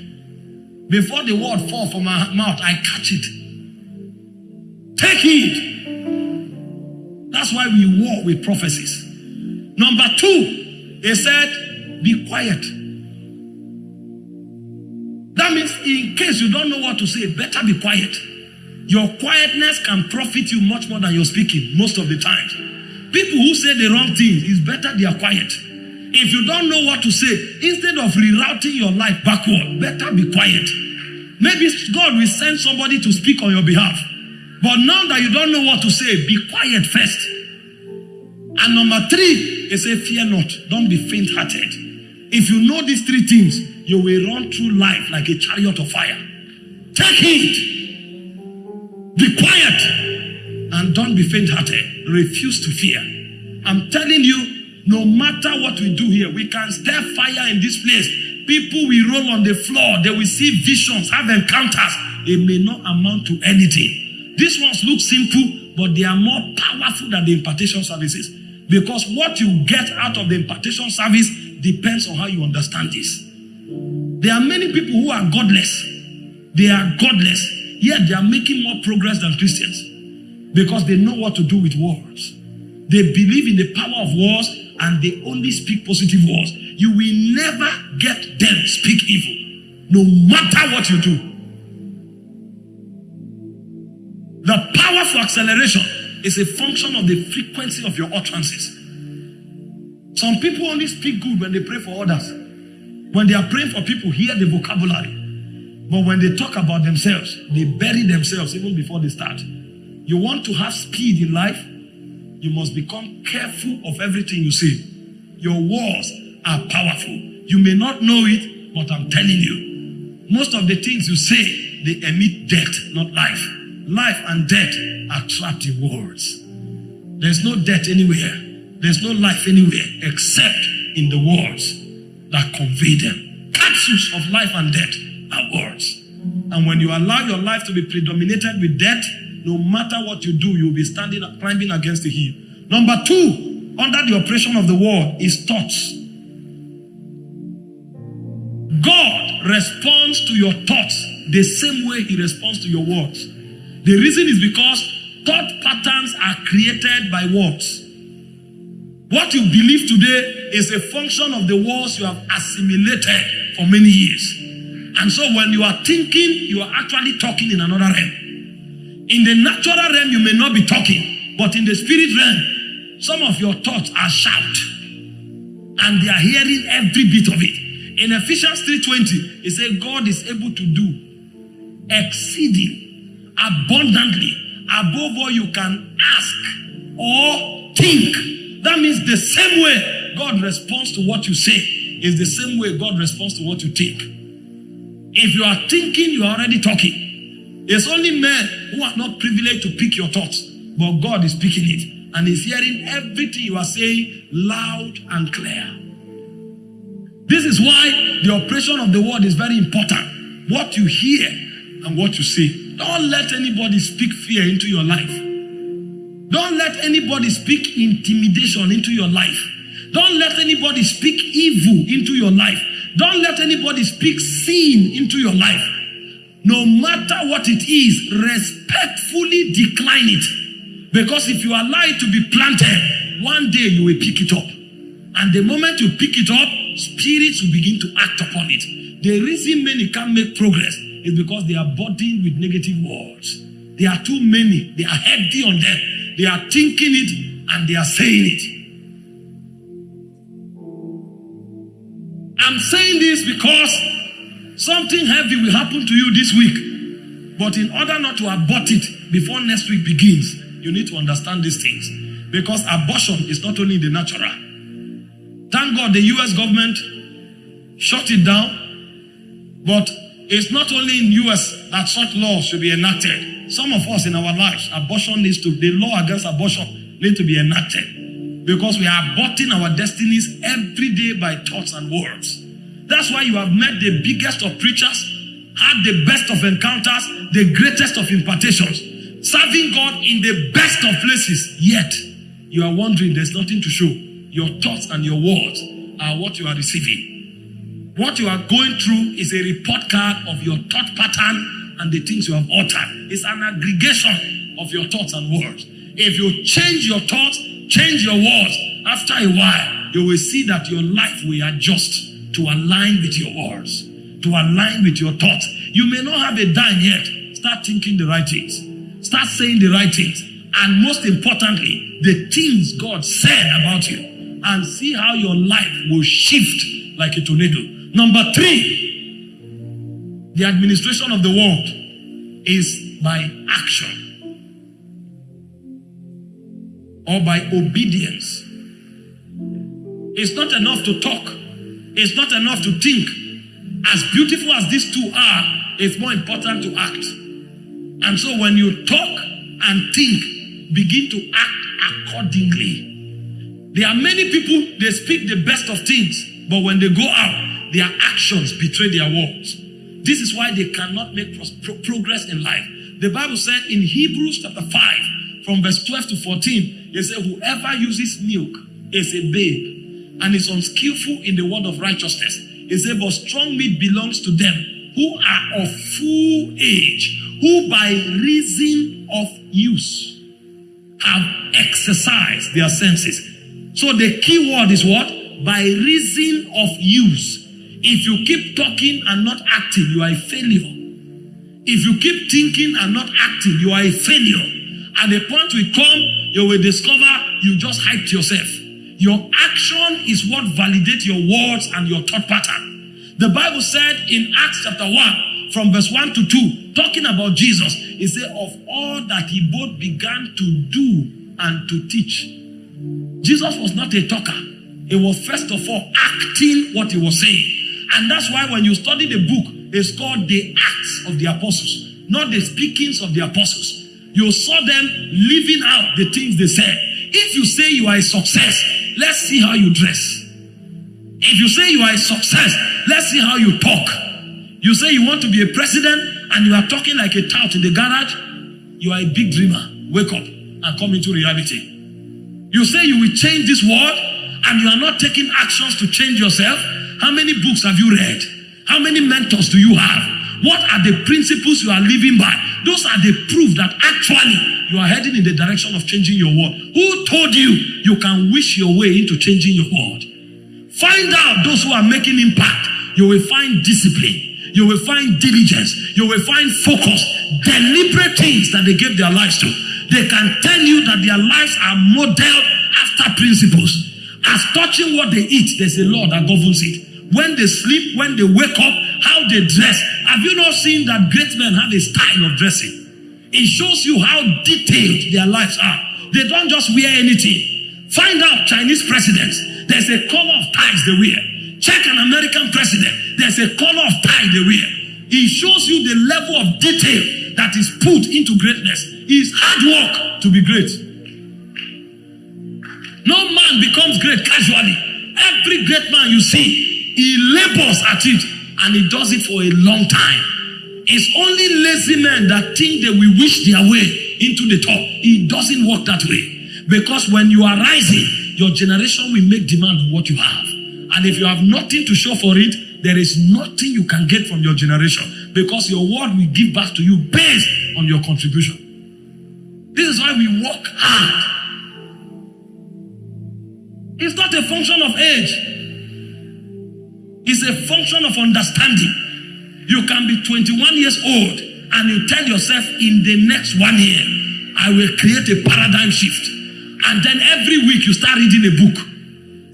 Before the word fall from my mouth, I catch it. Take heed. That's why we war with prophecies. Number two, he said, be quiet. That means in case you don't know what to say, better be quiet. Your quietness can profit you much more than your speaking most of the times. People who say the wrong things, it's better they are quiet. If you don't know what to say, instead of rerouting your life backward, better be quiet. Maybe God will send somebody to speak on your behalf. But now that you don't know what to say, be quiet first. And number three, he said, Fear not, don't be faint hearted. If you know these three things, you will run through life like a chariot of fire. Take heed, be quiet, and don't be faint hearted. Refuse to fear. I'm telling you, no matter what we do here, we can stir fire in this place. People will roll on the floor, they will see visions, have encounters. It may not amount to anything. These ones look simple, but they are more powerful than the impartation services. Because what you get out of the impartation service depends on how you understand this. There are many people who are godless. They are godless, yet they are making more progress than Christians because they know what to do with words. They believe in the power of words and they only speak positive words. You will never get them speak evil, no matter what you do. The power for acceleration is a function of the frequency of your utterances. Some people only speak good when they pray for others. When they are praying for people, hear the vocabulary. But when they talk about themselves, they bury themselves even before they start. You want to have speed in life, you must become careful of everything you say. Your words are powerful. You may not know it, but I'm telling you, most of the things you say, they emit death, not life. Life and death are trapped in words. There's no death anywhere. There's no life anywhere except in the words that convey them. Capsules of life and death are words. And when you allow your life to be predominated with death, no matter what you do, you'll be standing climbing against the hill. Number two, under the oppression of the word is thoughts. God responds to your thoughts the same way He responds to your words. The reason is because thought patterns are created by words. What you believe today is a function of the words you have assimilated for many years. And so when you are thinking, you are actually talking in another realm. In the natural realm, you may not be talking, but in the spirit realm, some of your thoughts are shout. And they are hearing every bit of it. In Ephesians 3:20, it says God is able to do exceeding abundantly above all you can ask or think. That means the same way God responds to what you say is the same way God responds to what you think. If you are thinking, you are already talking. It's only men who are not privileged to pick your thoughts, but God is picking it and is hearing everything you are saying loud and clear. This is why the operation of the word is very important. What you hear and what you say. Don't let anybody speak fear into your life. Don't let anybody speak intimidation into your life. Don't let anybody speak evil into your life. Don't let anybody speak sin into your life. No matter what it is, respectfully decline it. Because if you allow it to be planted, one day you will pick it up. And the moment you pick it up, spirits will begin to act upon it. The reason many can't make progress is because they are burdened with negative words. They are too many. They are heavy on them. They are thinking it and they are saying it. I'm saying this because something heavy will happen to you this week. But in order not to abort it before next week begins, you need to understand these things. Because abortion is not only the natural. Thank God the US government shut it down. But it's not only in US that such laws should be enacted. Some of us in our lives, abortion needs to, the law against abortion needs to be enacted. Because we are aborting our destinies every day by thoughts and words. That's why you have met the biggest of preachers, had the best of encounters, the greatest of impartations, serving God in the best of places. Yet, you are wondering there's nothing to show. Your thoughts and your words are what you are receiving. What you are going through is a report card of your thought pattern and the things you have uttered. It's an aggregation of your thoughts and words. If you change your thoughts, change your words, after a while, you will see that your life will adjust to align with your words, to align with your thoughts. You may not have a dime yet. Start thinking the right things. Start saying the right things. And most importantly, the things God said about you. And see how your life will shift like a tornado. Number three, the administration of the world is by action or by obedience It's not enough to talk. It's not enough to think. As beautiful as these two are, it's more important to act. And so when you talk and think, begin to act accordingly. There are many people, they speak the best of things, but when they go out, their actions betray their words. This is why they cannot make pro- progress in life. The Bible said in Hebrews chapter 5, from verse 12 to 14, it said, Whoever uses milk is a babe and is unskillful in the word of righteousness. It said, But strong meat belongs to them who are of full age, who by reason of use have exercised their senses. So the key word is what? By reason of use. If you keep talking and not acting, you are a failure. If you keep thinking and not acting, you are a failure. At the point we come, you will discover you just hyped yourself. Your action is what validates your words and your thought pattern. The Bible said in Acts chapter 1, from verse 1 to 2, talking about Jesus, it said, Of all that he both began to do and to teach. Jesus was not a talker. He was first of all acting what he was saying. And that's why when you study the book, it's called the Acts of the Apostles, not the speakings of the apostles. You saw them living out the things they said. If you say you are a success, let's see how you dress. If you say you are a success, let's see how you talk. You say you want to be a president and you are talking like a tout in the garage, you are a big dreamer. Wake up and come into reality. You say you will change this world and you are not taking actions to change yourself. How many books have you read? How many mentors do you have? What are the principles you are living by? Those are the proof that actually you are heading in the direction of changing your world. Who told you you can wish your way into changing your world? Find out those who are making impact. You will find discipline. You will find diligence. You will find focus. Deliberate things that they gave their lives to. They can tell you that their lives are modeled after principles. As touching what they eat, there's a law that governs it. When they sleep, when they wake up, how they dress. Have you not seen that great men have a style of dressing? It shows you how detailed their lives are. They don't just wear anything. Find out Chinese presidents. There's a color of ties they wear. Check an American president. There's a color of tie they wear. It shows you the level of detail that is put into greatness. It's hard work to be great. No man becomes great casually. Every great man you see, he labors at it and he does it for a long time. It's only lazy men that think they will wish their way into the top. It doesn't work that way. Because when you are rising, your generation will make demand on what you have. And if you have nothing to show for it, there is nothing you can get from your generation because your word will give back to you based on your contribution. This is why we work hard. It's not a function of age, it's a function of understanding. You can be 21 years old and you tell yourself, in the next one year, I will create a paradigm shift. And then every week you start reading a book.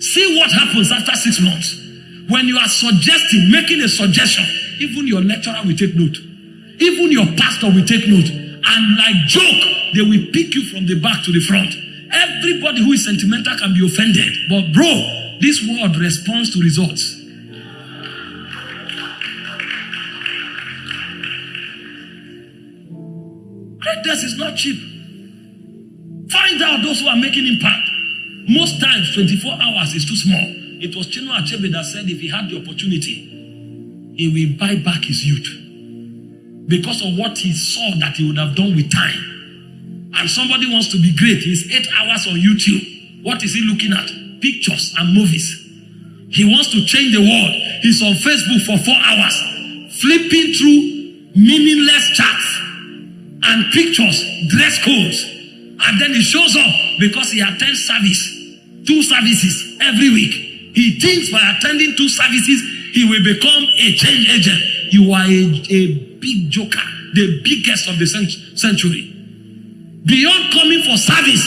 See what happens after six months. When you are suggesting, making a suggestion, even your lecturer will take note. Even your pastor will take note. And like joke, they will pick you from the back to the front. Everybody who is sentimental can be offended. But bro, this world responds to results. Greatness is not cheap. Find out those who are making impact. Most times, 24 hours is too small. It was Chino Achebe that said if he had the opportunity, he will buy back his youth because of what he saw that he would have done with time. And somebody wants to be great. He's eight hours on YouTube. What is he looking at? Pictures and movies. He wants to change the world. He's on Facebook for four hours, flipping through meaningless chats and pictures, dress codes. And then he shows up because he attends service, two services every week. He thinks by attending two services, he will become a change agent. You are a, a big joker, the biggest of the century. Beyond coming for service,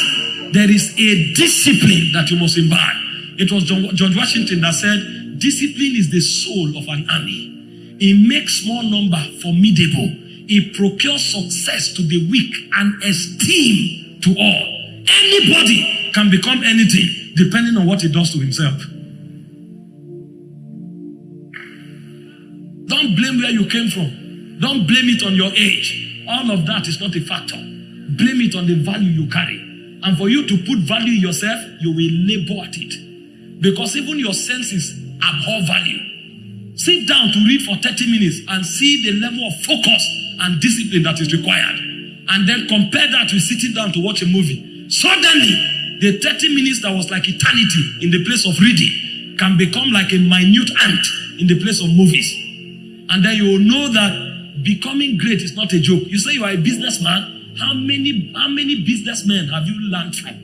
there is a discipline that you must imbibe. It was George Washington that said, Discipline is the soul of an army. It makes small number formidable. He procures success to the weak and esteem to all. Anybody can become anything depending on what he does to himself. Don't blame where you came from. Don't blame it on your age. All of that is not a factor. Blame it on the value you carry. And for you to put value yourself, you will labor at it. Because even your senses abhor value. Sit down to read for 30 minutes and see the level of focus and discipline that is required. And then compare that with sitting down to watch a movie. Suddenly, the 30 minutes that was like eternity in the place of reading can become like a minute ant in the place of movies. And then you will know that becoming great is not a joke. You say you are a businessman. How many, how many businessmen have you learned from?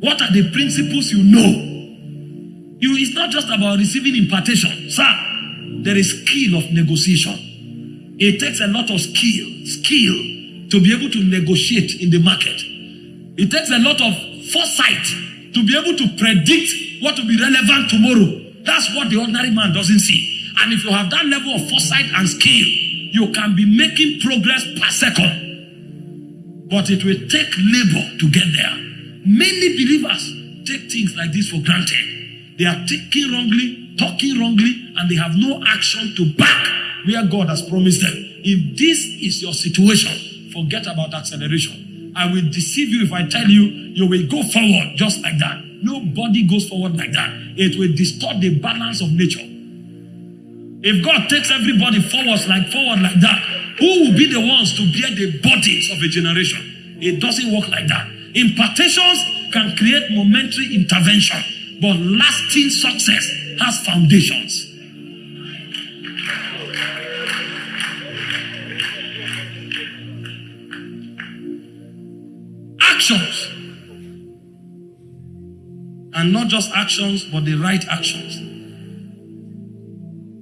What are the principles you know? You, it's not just about receiving impartation. Sir, there is skill of negotiation. It takes a lot of skill, skill to be able to negotiate in the market. It takes a lot of foresight to be able to predict what will be relevant tomorrow. That's what the ordinary man doesn't see. And if you have that level of foresight and skill, you can be making progress per second. But it will take labor to get there. Many believers take things like this for granted. They are thinking wrongly, talking wrongly, and they have no action to back where God has promised them. If this is your situation, forget about acceleration. I will deceive you if I tell you you will go forward just like that. Nobody goes forward like that. It will distort the balance of nature. If God takes everybody forward like forward like that, who will be the ones to bear the burdens of a generation? It doesn't work like that. Impartations can create momentary intervention, but lasting success has foundations. Actions. And not just actions, but the right actions.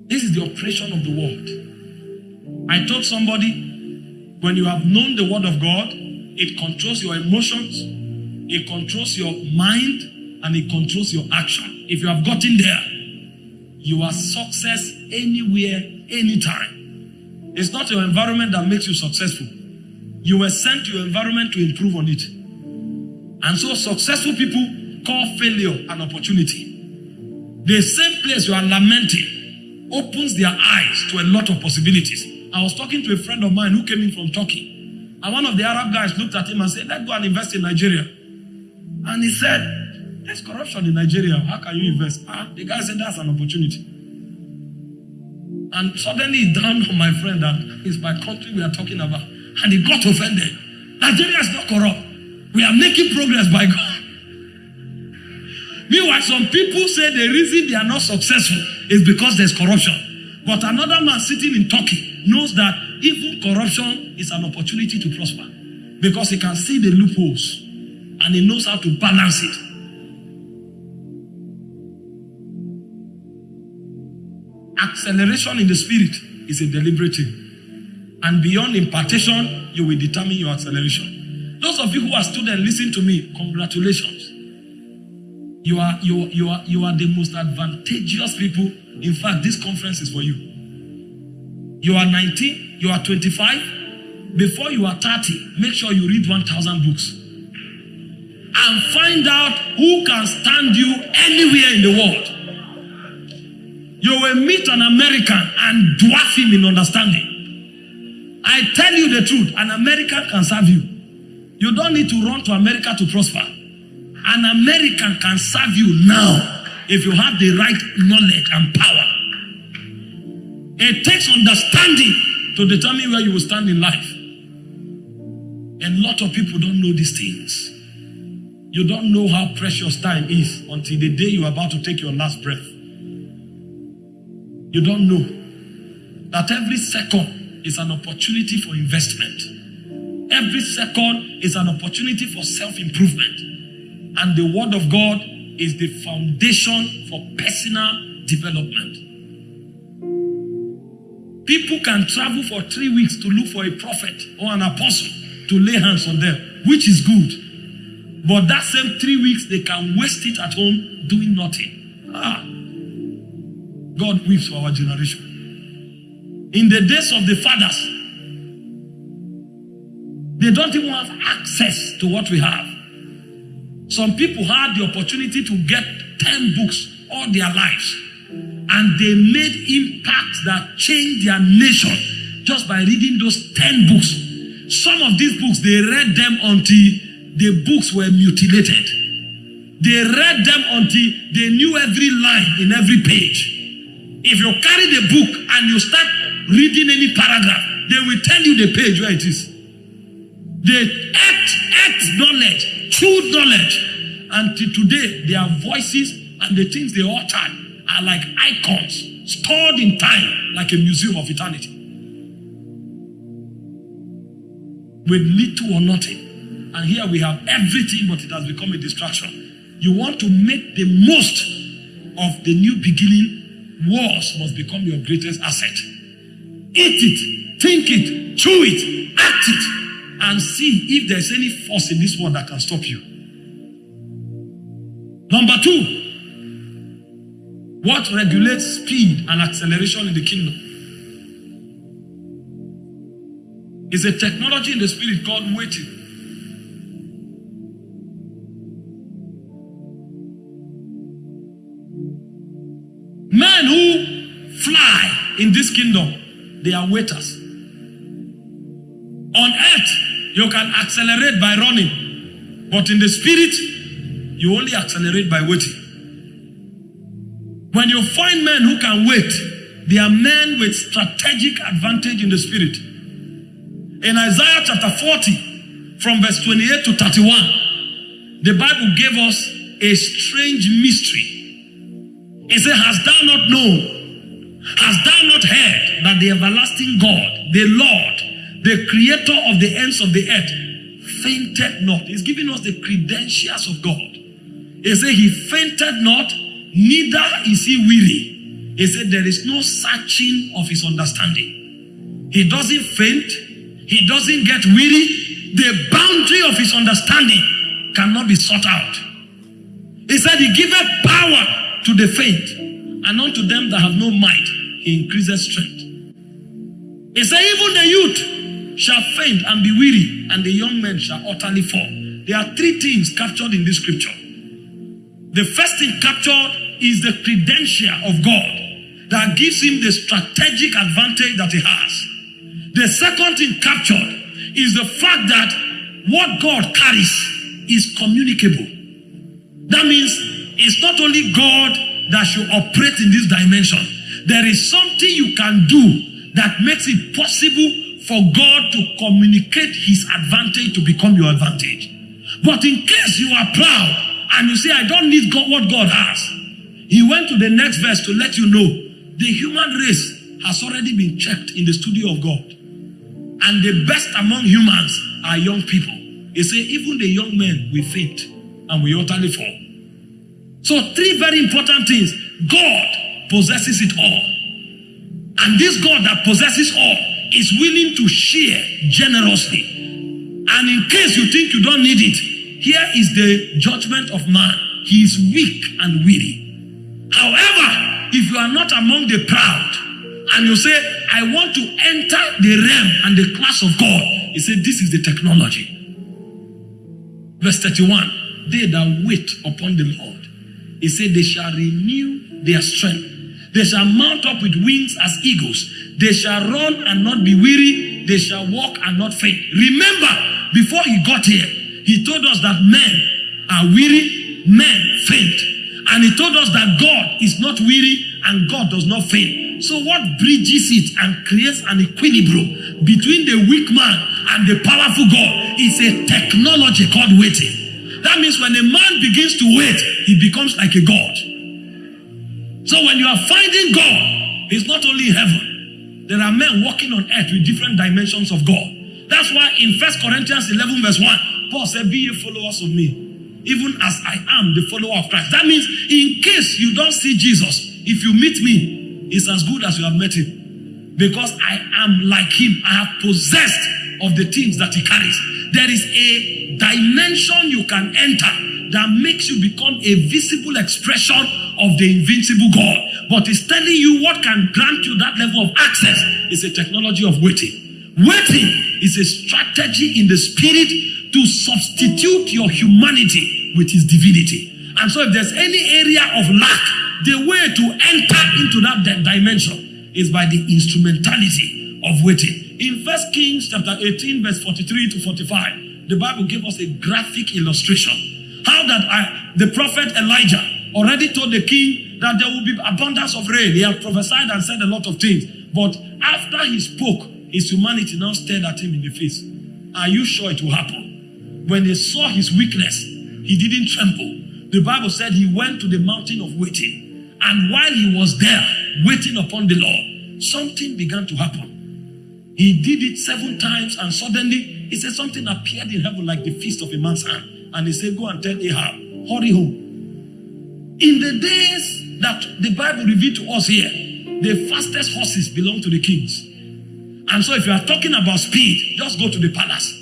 This is the operation of the word. I told somebody when you have known the word of God, it controls your emotions, it controls your mind, and it controls your action. If you have gotten there, you are success anywhere, anytime. It's not your environment that makes you successful. You were sent to your environment to improve on it. And so successful people call failure an opportunity. The same place you are lamenting opens their eyes to a lot of possibilities. I was talking to a friend of mine who came in from Turkey. And one of the Arab guys looked at him and said, Let's go and invest in Nigeria. And he said, There's corruption in Nigeria. How can you invest? Ah, the guy said, That's an opportunity. And suddenly it dawned on my friend that it's my country we are talking about. And he got offended. Nigeria is not corrupt. We are making progress by God. Meanwhile, some people say the reason they are not successful is because there's corruption. But another man sitting in Turkey knows that even corruption is an opportunity to prosper because he can see the loopholes and he knows how to balance it. Acceleration in the spirit is a deliberate thing. And beyond impartation, you will determine your acceleration. Those of you who are students, listen to me. Congratulations. You are, you, you, are, you are the most advantageous people. In fact, this conference is for you. You are 19, you are 25. Before you are 30, make sure you read 1,000 books. And find out who can stand you anywhere in the world. You will meet an American and dwarf him in understanding. I tell you the truth, an American can serve you. You don't need to run to America to prosper. An American can serve you now if you have the right knowledge and power. It takes understanding to determine where you will stand in life. A lot of people don't know these things. You don't know how precious time is until the day you are about to take your last breath. You don't know that every second is an opportunity for investment. Every second is an opportunity for self improvement. And the Word of God is the foundation for personal development. People can travel for three weeks to look for a prophet or an apostle to lay hands on them, which is good. But that same three weeks, they can waste it at home doing nothing. Ah, God weeps for our generation. In the days of the fathers, they don't even have access to what we have. Some people had the opportunity to get 10 books all their lives. and they made impacts that changed their nation just by reading those 10 books. Some of these books, they read them until the books were mutilated. They read them until they knew every line in every page. If you carry the book and you start reading any paragraph, they will tell you the page where it is. They act, act knowledge, true knowledge. Until today, their voices and the things they uttered are like icons stored in time, like a museum of eternity. With little or nothing. And here we have everything, but it has become a distraction. You want to make the most of the new beginning, wars must become your greatest asset. Eat it, think it, chew it, act it, and see if there's any force in this world that can stop you. Number two, what regulates speed and acceleration in the kingdom? Is a technology in the spirit called waiting. Men who fly in this kingdom, they are waiters. On earth, you can accelerate by running, but in the spirit, you only accelerate by waiting. When you find men who can wait, they are men with strategic advantage in the spirit. In Isaiah chapter 40, from verse 28 to 31, the Bible gave us a strange mystery. It said, Hast thou not known? Hast thou not heard that the everlasting God, the Lord, the creator of the ends of the earth, fainted not? He's giving us the credentials of God. He said, He fainted not, neither is he weary. He said, There is no searching of his understanding. He doesn't faint, he doesn't get weary. The boundary of his understanding cannot be sought out. He said, He giveth power to the faint, and unto them that have no might, he increases strength. He said, Even the youth shall faint and be weary, and the young men shall utterly fall. There are three things captured in this scripture. The first thing captured is the credential of God that gives him the strategic advantage that he has. The second thing captured is the fact that what God carries is communicable. That means it's not only God that should operate in this dimension. There is something you can do that makes it possible for God to communicate his advantage to become your advantage. But in case you are proud and you say, I don't need God, what God has, he went to the next verse to let you know the human race has already been checked in the studio of God. And the best among humans are young people. He said, even the young men we faint and we utterly fall. So, three very important things. God possesses it all. And this God that possesses all is willing to share generously. And in case you think you don't need it, here is the judgment of man. He is weak and weary. However, if you are not among the proud and you say, I want to enter the realm and the class of God, he said, This is the technology. Verse 31 They that wait upon the Lord, he said, They shall renew their strength. They shall mount up with wings as eagles. They shall run and not be weary. They shall walk and not faint. Remember, before he got here, he told us that men are weary, men faint. And he told us that God is not weary and God does not faint. So, what bridges it and creates an equilibrium between the weak man and the powerful God is a technology called waiting. That means when a man begins to wait, he becomes like a God. So when you are finding God, He's not only heaven. There are men walking on earth with different dimensions of God. That's why in First Corinthians 11, verse 1, Paul said, Be ye followers of me, even as I am the follower of Christ. That means, in case you don't see Jesus, if you meet me, it's as good as you have met him. Because I am like him. I have possessed of the things that he carries. There is a dimension you can enter that makes you become a visible expression of the invincible God. But it's telling you what can grant you that level of access is a technology of waiting. Waiting is a strategy in the spirit to substitute your humanity with his divinity. And so if there's any area of lack the way to enter into that di- dimension is by the instrumentality of waiting. In First Kings chapter 18, verse 43 to 45, the Bible gave us a graphic illustration. How that I, the prophet Elijah already told the king that there will be abundance of rain. He had prophesied and said a lot of things. But after he spoke, his humanity now stared at him in the face. Are you sure it will happen? When they saw his weakness, he didn't tremble. The Bible said he went to the mountain of waiting. And while he was there, waiting upon the Lord, something began to happen. He did it seven times, and suddenly he said something appeared in heaven like the fist of a man's hand. And he said, Go and tell Ahab, hurry home. In the days that the Bible revealed to us here, the fastest horses belong to the kings. And so, if you are talking about speed, just go to the palace.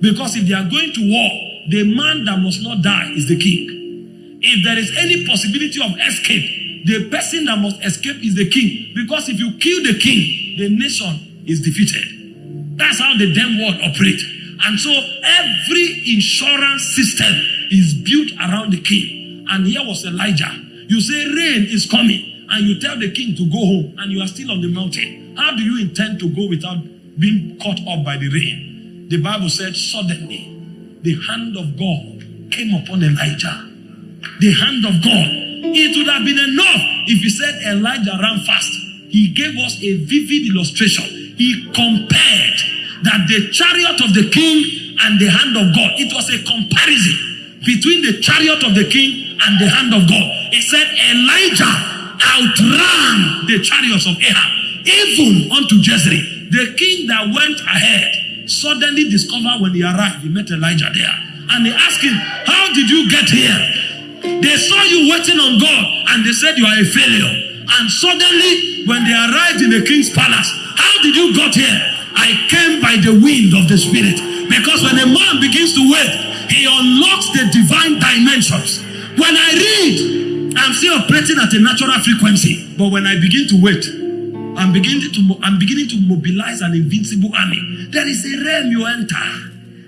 Because if they are going to war, the man that must not die is the king. If there is any possibility of escape, the person that must escape is the king. Because if you kill the king, the nation is defeated. That's how the damn world operate. And so every insurance system is built around the king. And here was Elijah. You say rain is coming, and you tell the king to go home, and you are still on the mountain. How do you intend to go without being caught up by the rain? The Bible said, suddenly the hand of God came upon Elijah. The hand of God. It would have been enough if he said Elijah ran fast. He gave us a vivid illustration. He compared that the chariot of the king and the hand of God. It was a comparison between the chariot of the king and the hand of God. He said Elijah outran the chariots of Ahab, even unto Jezreel. The king that went ahead suddenly discovered when he arrived, he met Elijah there. And he asked him, How did you get here? They saw you waiting on God and they said you are a failure. And suddenly, when they arrived in the king's palace, how did you got here? I came by the wind of the spirit. Because when a man begins to wait, he unlocks the divine dimensions. When I read, I'm still operating at a natural frequency. But when I begin to wait, I'm beginning to I'm beginning to mobilize an invincible army. There is a realm you enter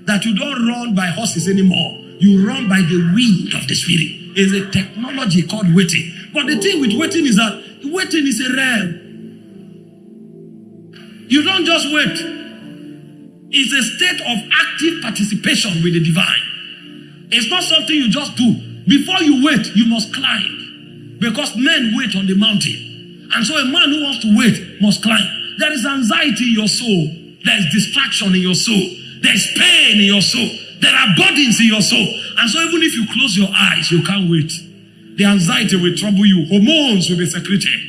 that you don't run by horses anymore. You run by the wind of the spirit. It's a technology called waiting. But the thing with waiting is that waiting is a realm. You don't just wait. It's a state of active participation with the divine. It's not something you just do. Before you wait, you must climb. Because men wait on the mountain. And so a man who wants to wait must climb. There is anxiety in your soul. There is distraction in your soul. There is pain in your soul. There are burdens in your soul. And so even if you close your eyes, you can't wait. The anxiety will trouble you. Hormones will be secreted.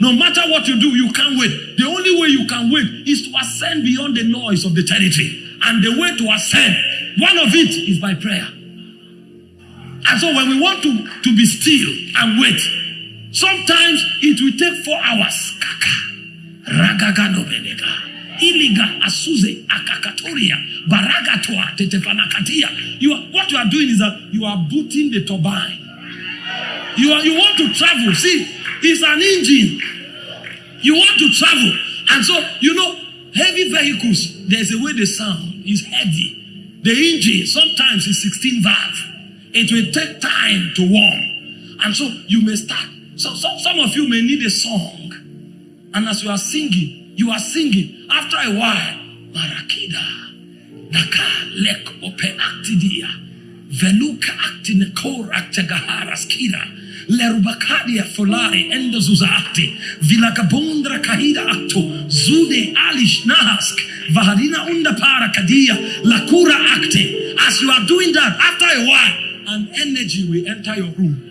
No matter what you do, you can't wait. The only way you can wait is to ascend beyond the noise of the territory. And the way to ascend, one of it is by prayer. And so when we want to, to be still and wait, sometimes it will take four hours. Kaka. Ragagano benega. Iliga asuze akakatoria. Baragatoa tetepanakatia. You are, what you are doing is that you are booting the turbine. You are, you want to travel. See, it's an engine. You want to travel. And so, you know, heavy vehicles, there's a way they sound. It's heavy. The engine sometimes is 16 valve. It will take time to warm. And so you may start. So, so some of you may need a song. And as you are singing, you are singing. After a while, Marakida, Daka lek ope actidia, Veluka actine kor actegaharas kida. Lerubakadia folai endo zuza akti. Vilakabondra kahida akto. Zude alish nahask. Vahadina unda para kadia. Lakura akte. As you are doing that, after a while, an energy will enter your room.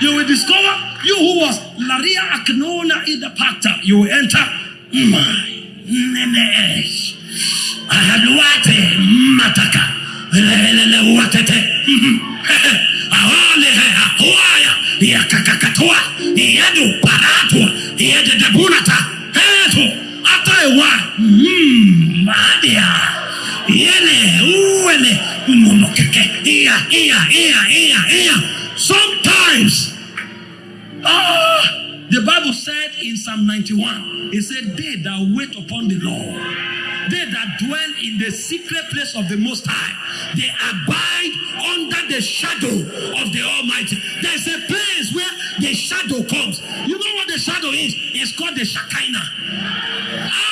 You will discover you who was Laria Aknona in the Pacta. You will enter. My nenesh. Ahaluate mataka. Lelele watete. Yakakakatua. Yedu paratua. Yede debunata. Eto. After a while. Mmm. Madia. Yele. Uwele. Umomokeke. Iya. Iya. Iya. Iya. Iya. Sometimes. Ah, the Bible said in Psalm 91, it said, They that wait upon the Lord, they that dwell in the secret place of the Most High, they abide under the shadow of the Almighty. There's a place shadow comes. You know what the shadow is? It's called the Shekinah.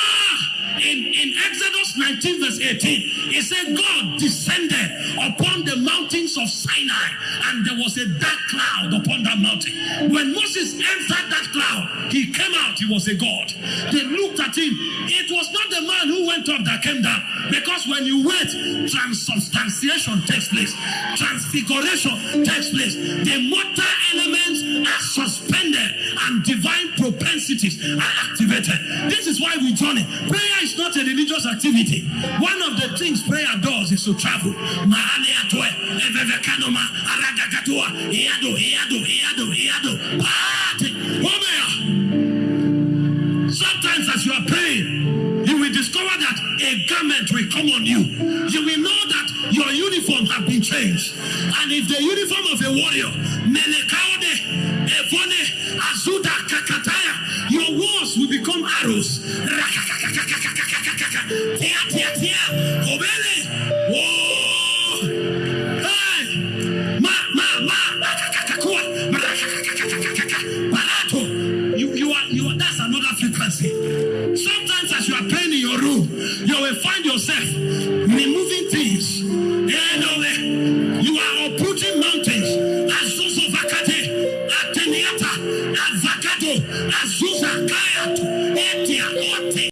In, in Exodus 19, verse 18, it said, God descended upon the mountains of Sinai, and there was a dark cloud upon that mountain. When Moses entered that cloud, he came out, he was a God. They looked at him. It was not the man who went up that came down, because when you wait, transubstantiation takes place, transfiguration takes place. The mortal elements are suspended, and divine propensities are activated. This is why we journey. Prayer is not a religious activity. One of the things prayer does is to travel. Sometimes as you are praying, you will discover that a garment will come on you. You will know that your uniform has been changed. And if the uniform of a warrior, Evone, Azuda, will become arrows. Tear, tear, tear. Obele. Whoa. Hey. Ma, ma, ma. Kakakua. Barato. You, you are, you are, that's another frequency. Sometimes as you are playing in your room, you will find yourself removing things. And eh. you are uprooting mountains. Azuzu Vakate. Ateniata. Avacado. Azusa. Kai happen.